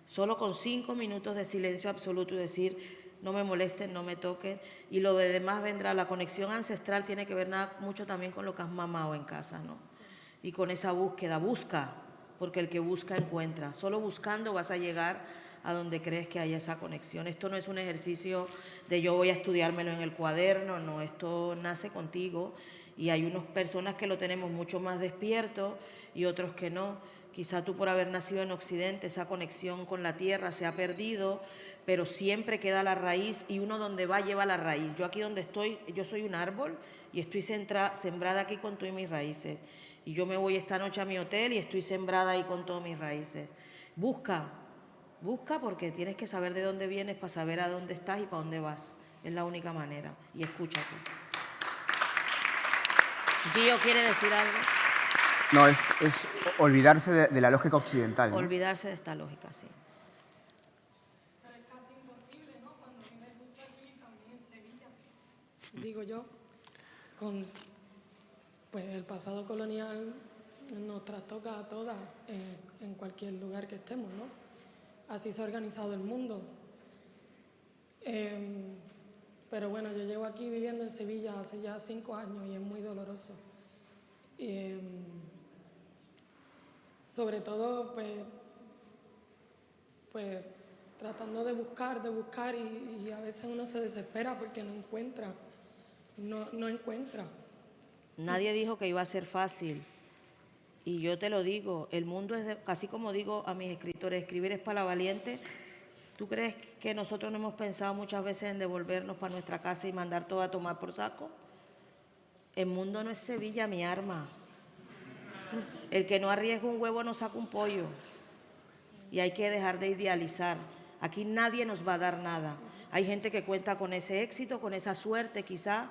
Solo con cinco minutos de silencio absoluto y decir, no me molesten, no me toquen, y lo de demás vendrá. La conexión ancestral tiene que ver nada, mucho también con lo que has mamado en casa, ¿no? Y con esa búsqueda, busca, porque el que busca encuentra. Solo buscando vas a llegar a donde crees que hay esa conexión. Esto no es un ejercicio de yo voy a estudiármelo en el cuaderno, no, esto nace contigo y hay unas personas que lo tenemos mucho más despierto y otros que no. Quizá tú por haber nacido en Occidente, esa conexión con la tierra se ha perdido, pero siempre queda la raíz y uno donde va lleva la raíz. Yo aquí donde estoy, yo soy un árbol y estoy sembrada aquí con todas mis raíces. Y yo me voy esta noche a mi hotel y estoy sembrada ahí con todas mis raíces. Busca, Busca porque tienes que saber de dónde vienes para saber a dónde estás y para dónde vas. Es la única manera. Y escúchate. ¿Gio quiere decir algo? No, es, olvidarse de, la lógica occidental. Olvidarse de esta lógica, sí. Pero es casi imposible, ¿no? Cuando vives justo aquí, también en Sevilla, digo yo, con pues, el pasado colonial nos trastoca a todas en, cualquier lugar que estemos, ¿no? así se ha organizado el mundo. Em, pero bueno, yo llevo aquí viviendo en Sevilla hace ya cinco años y es muy doloroso. Em, sobre todo, pues, pues, tratando de buscar, de buscar y, a veces uno se desespera porque no encuentra, no, no encuentra. Nadie dijo que iba a ser fácil. Y yo te lo digo, el mundo es, de, así como digo a mis escritores, escribir es para valiente. ¿Tú crees que nosotros no hemos pensado muchas veces en devolvernos para nuestra casa y mandar todo a tomar por saco? El mundo no es Sevilla, mi arma. El que no arriesga un huevo no saca un pollo. Y hay que dejar de idealizar. Aquí nadie nos va a dar nada. Hay gente que cuenta con ese éxito, con esa suerte quizá,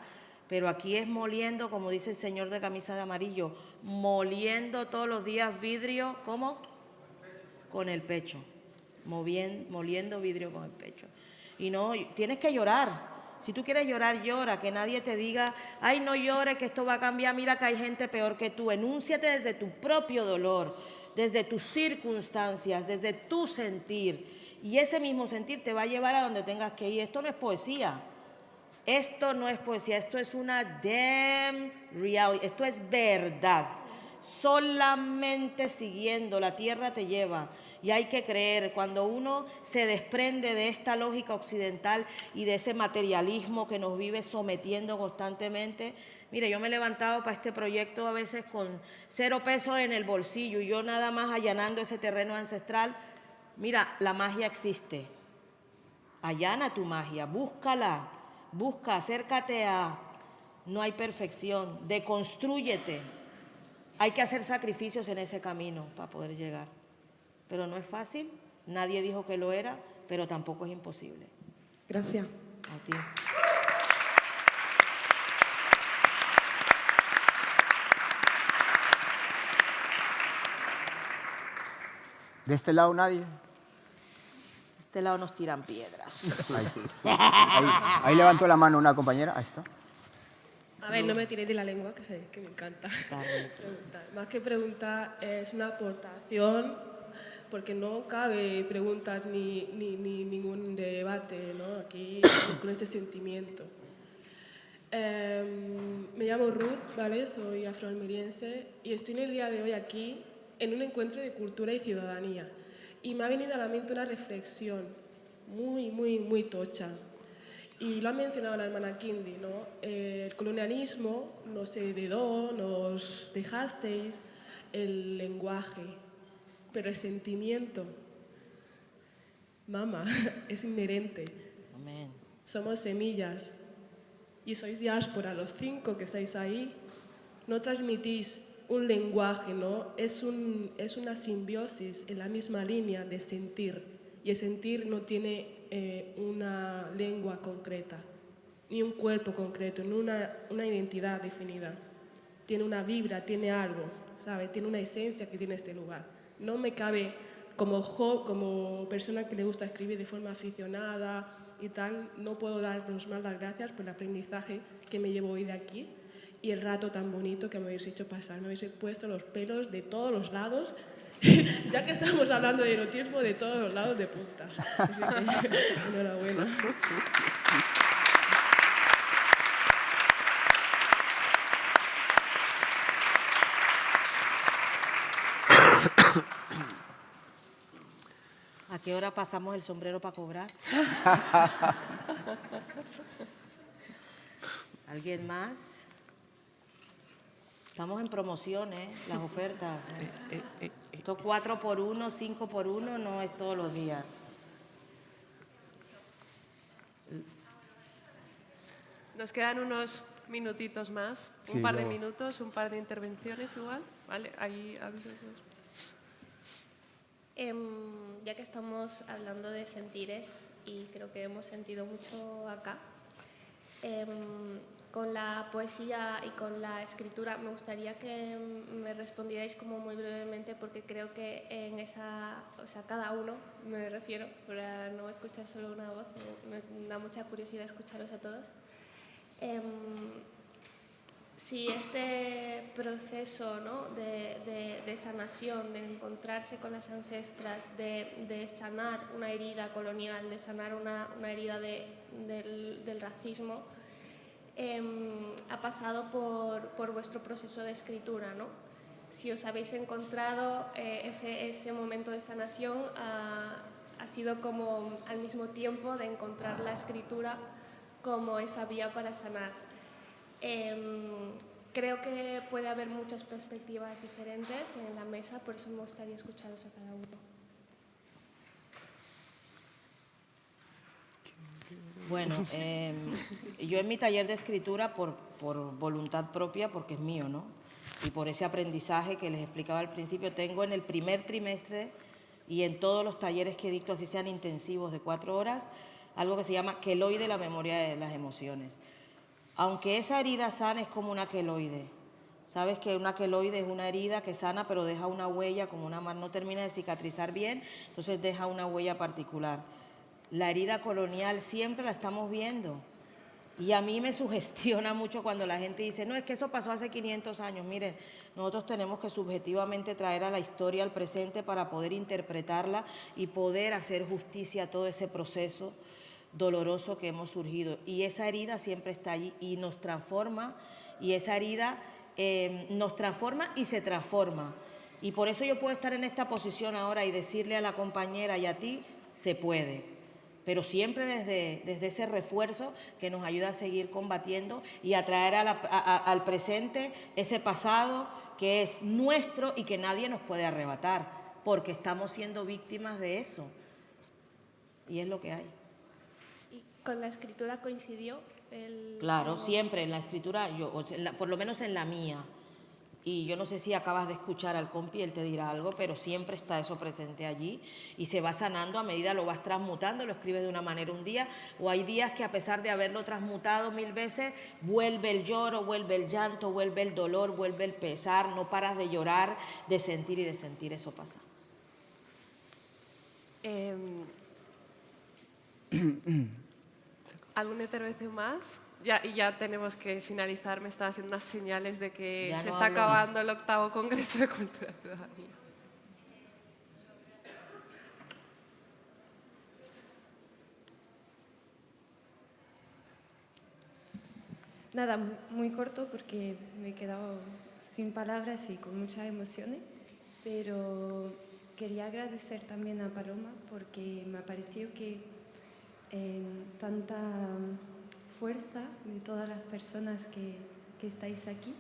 pero aquí es moliendo, como dice el señor de camisa de amarillo, moliendo todos los días vidrio, ¿cómo? Con el pecho, Moviendo, moliendo vidrio con el pecho. Y no, tienes que llorar. Si tú quieres llorar, llora, que nadie te diga, ay, no llores, que esto va a cambiar, mira que hay gente peor que tú. Enúnciate desde tu propio dolor, desde tus circunstancias, desde tu sentir. Y ese mismo sentir te va a llevar a donde tengas que ir. Esto no es poesía. Esto no es poesía, esto es una damn reality, esto es verdad. solamente siguiendo, la tierra te lleva. Y hay que creer, cuando uno se desprende de esta lógica occidental y de ese materialismo que nos vive sometiendo constantemente, mire, yo me he levantado para este proyecto a veces con cero pesos en el bolsillo y yo nada más allanando ese terreno ancestral. Mira, la magia existe. Allana tu magia, búscala, busca, acércate a... No hay perfección, deconstrúyete. Hay que hacer sacrificios en ese camino para poder llegar. Pero no es fácil, nadie dijo que lo era, pero tampoco es imposible. Gracias. A ti. De este lado nadie. De este lado nos tiran piedras. Ahí, sí. ahí, ahí levantó la mano una compañera. Ahí está. A ver, no me tiréis de la lengua, que sabéis que me encanta preguntar. Más que preguntar, es una aportación, porque no cabe preguntar ni, ni, ni ningún debate ¿no? aquí con este sentimiento. Em, me llamo Ruth, ¿vale? Soy afroalmeriense y estoy en el día de hoy aquí en un encuentro de cultura y ciudadanía. Y me ha venido a la mente una reflexión muy, muy, muy tocha. Y lo ha mencionado la hermana Kindi, ¿no? El colonialismo nos heredó, nos dejasteis el lenguaje, pero el sentimiento, mama, *laughs* es inherente. Amén. Somos semillas y sois diáspora, los cinco que estáis ahí, no transmitís un lenguaje, ¿no? Es, un, es una simbiosis en la misma línea de sentir. Y el sentir no tiene eh, una lengua concreta, ni un cuerpo concreto, ni una, una identidad definida. Tiene una vibra, tiene algo, ¿sabe? Tiene una esencia que tiene este lugar. No me cabe, como, como persona que le gusta escribir de forma aficionada y tal, no puedo daros más las gracias por el aprendizaje que me llevo hoy de aquí y el rato tan bonito que me habéis hecho pasar. Me habéis puesto los pelos de todos los lados, *laughs* ya que estamos hablando de erotismo, de todos los lados de punta. Así que, *laughs* enhorabuena. *coughs* ¿A qué hora pasamos el sombrero para cobrar? *laughs* ¿Alguien más? Estamos en promociones, las ofertas. *laughs* ¿eh? Esto 4 por 1, 5 por 1 no es todos los días. Nos quedan unos minutitos más, Sí, un par de minutos, un par de intervenciones igual. Vale, ahí. Em, ya que estamos hablando de sentires y creo que hemos sentido mucho acá, em, con la poesía y con la escritura me gustaría que em, me respondierais como muy brevemente porque creo que en esa, o sea, cada uno, me refiero, para no escuchar solo una voz, me, me da mucha curiosidad escucharos a todos. Em, si este proceso ¿no? de, de- de sanación, de encontrarse con las ancestras, de, de sanar una herida colonial, de sanar una, una herida de- del, del racismo, em, ha pasado por, por vuestro proceso de escritura. ¿no? Si os habéis encontrado eh, ese, ese momento de sanación, ha, ha sido como al mismo tiempo de encontrar la escritura como esa vía para sanar. Em, creo que puede haber muchas perspectivas diferentes en la mesa, por eso me gustaría escucharos a cada uno. Bueno, *laughs* eh, yo en mi taller de escritura, por, por voluntad propia, porque es mío, ¿no? Y por ese aprendizaje que les explicaba al principio, tengo en el primer trimestre y en todos los talleres que dicto, así sean intensivos de cuatro horas, algo que se llama queloide, la memoria de las emociones. Aunque esa herida sana es como una queloide. Sabes que una queloide es una herida que sana, pero deja una huella, como una mar no termina de cicatrizar bien, entonces deja una huella particular. La herida colonial siempre la estamos viendo. Y a mí me *laughs* sugestiona mucho cuando la gente dice, no, es que eso pasó hace 500 años. Miren, nosotros tenemos que subjetivamente traer a la historia al presente para poder interpretarla y poder hacer justicia a todo ese proceso doloroso que hemos surgido. Y esa herida siempre está allí y nos transforma y esa herida eh, nos transforma y se transforma. Y por eso yo puedo estar en esta posición ahora y decirle a la compañera y a ti, se puede. Pero siempre desde, desde ese refuerzo que nos ayuda a seguir combatiendo y a traer al presente ese pasado que es nuestro y que nadie nos puede arrebatar, porque estamos siendo víctimas de eso. Y es lo que hay. ¿Y con la escritura coincidió? El... Claro, siempre en la escritura, yo, por lo menos en la mía, y yo no sé si acabas de escuchar al compi, él te dirá algo, pero siempre está eso presente allí y se va sanando a medida lo vas transmutando, lo escribes de una manera un día, o hay días que a pesar de haberlo transmutado mil veces, vuelve el lloro, vuelve el llanto, vuelve el dolor, vuelve el pesar, no paras de llorar, de sentir y de sentir, eso pasa. Em, *clears throat* ¿Alguna intervención más? Ya, y ya tenemos que finalizar. Me están haciendo unas señales de que se está acabando el octavo Congreso de Cultura y Ciudadanía. Nada, muy corto porque me he quedado sin palabras y con muchas emociones, pero quería agradecer también a Paloma porque me ha parecido que en tanta fuerza de todas las personas que, que estáis aquí.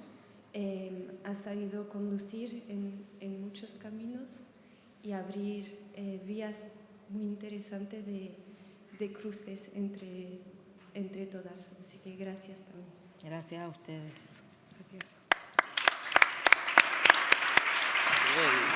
Eh, ha sabido conducir en, en, muchos caminos y abrir eh, vías muy interesantes de, de, cruces entre, entre todas. Así que gracias también. Gracias a ustedes. Gracias. Gracias.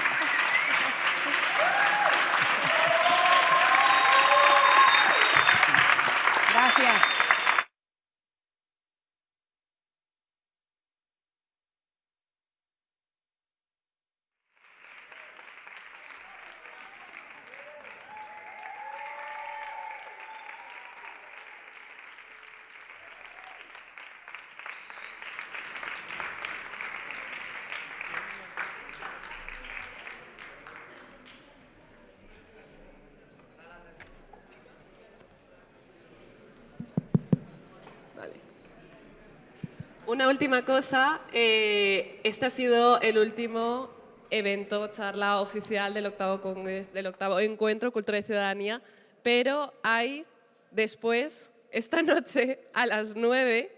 Una última cosa, eh, este ha sido el último evento, charla oficial del octavo, congreso, del octavo Encuentro Cultura y Ciudadanía, pero hay después, esta *laughs* noche a las 9,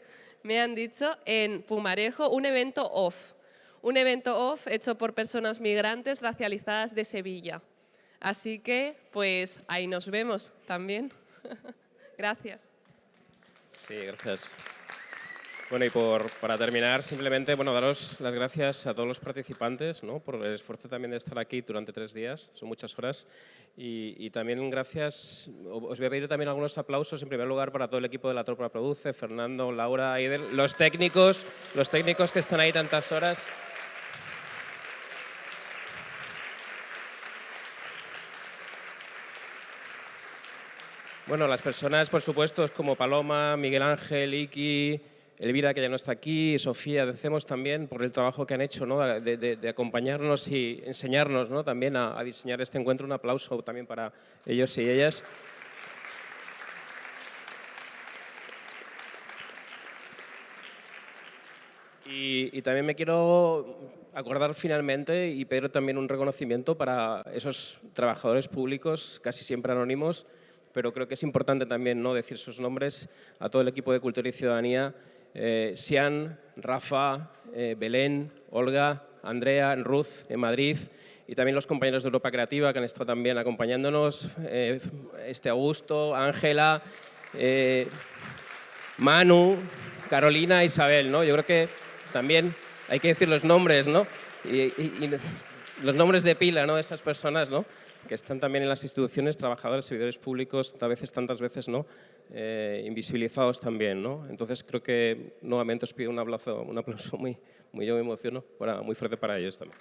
me han dicho, en Pumarejo, un evento off. Un evento off hecho por personas migrantes racializadas de Sevilla. Así que, pues, ahí nos vemos también. *laughs* gracias. Sí, gracias. Bueno, y por, para terminar, simplemente bueno, daros las gracias a todos los participantes ¿no? por el esfuerzo también de estar aquí durante tres días, son muchas horas, y, también gracias, os voy a pedir también algunos aplausos en primer lugar para todo el equipo de La Tropa Produce, Fernando, Laura, Aidel, los técnicos, los técnicos que están ahí tantas horas. Bueno, las personas, por supuesto, como Paloma, Miguel Ángel, Iki, Elvira, que ya no está aquí, Sofía, decimos también por el trabajo que han hecho ¿no? de, acompañarnos y enseñarnos ¿no? también a, diseñar este encuentro. Un aplauso también para ellos y ellas. Y, y, también me quiero acordar finalmente y pedir también un reconocimiento para esos trabajadores públicos, casi siempre anónimos, pero creo que es importante también ¿no? decir sus nombres a todo el equipo de Cultura y Ciudadanía eh, Sian, Rafa, eh, Belén, Olga, Andrea, Ruth en Madrid y también los compañeros de Europa Creativa que han estado también acompañándonos, eh, este Augusto, Ángela, Manu, Carolina, Isabel. ¿no? Yo creo que también hay que decir los nombres, ¿no? Y, los nombres de pila ¿no? de estas personas, ¿no? Que están también en las instituciones, trabajadores, servidores públicos, a veces, tantas veces, ¿no? Eh, invisibilizados también. ¿no? Entonces creo que nuevamente os pido un aplauso, un aplauso muy, muy, yo me emociono, muy fuerte para ellos también.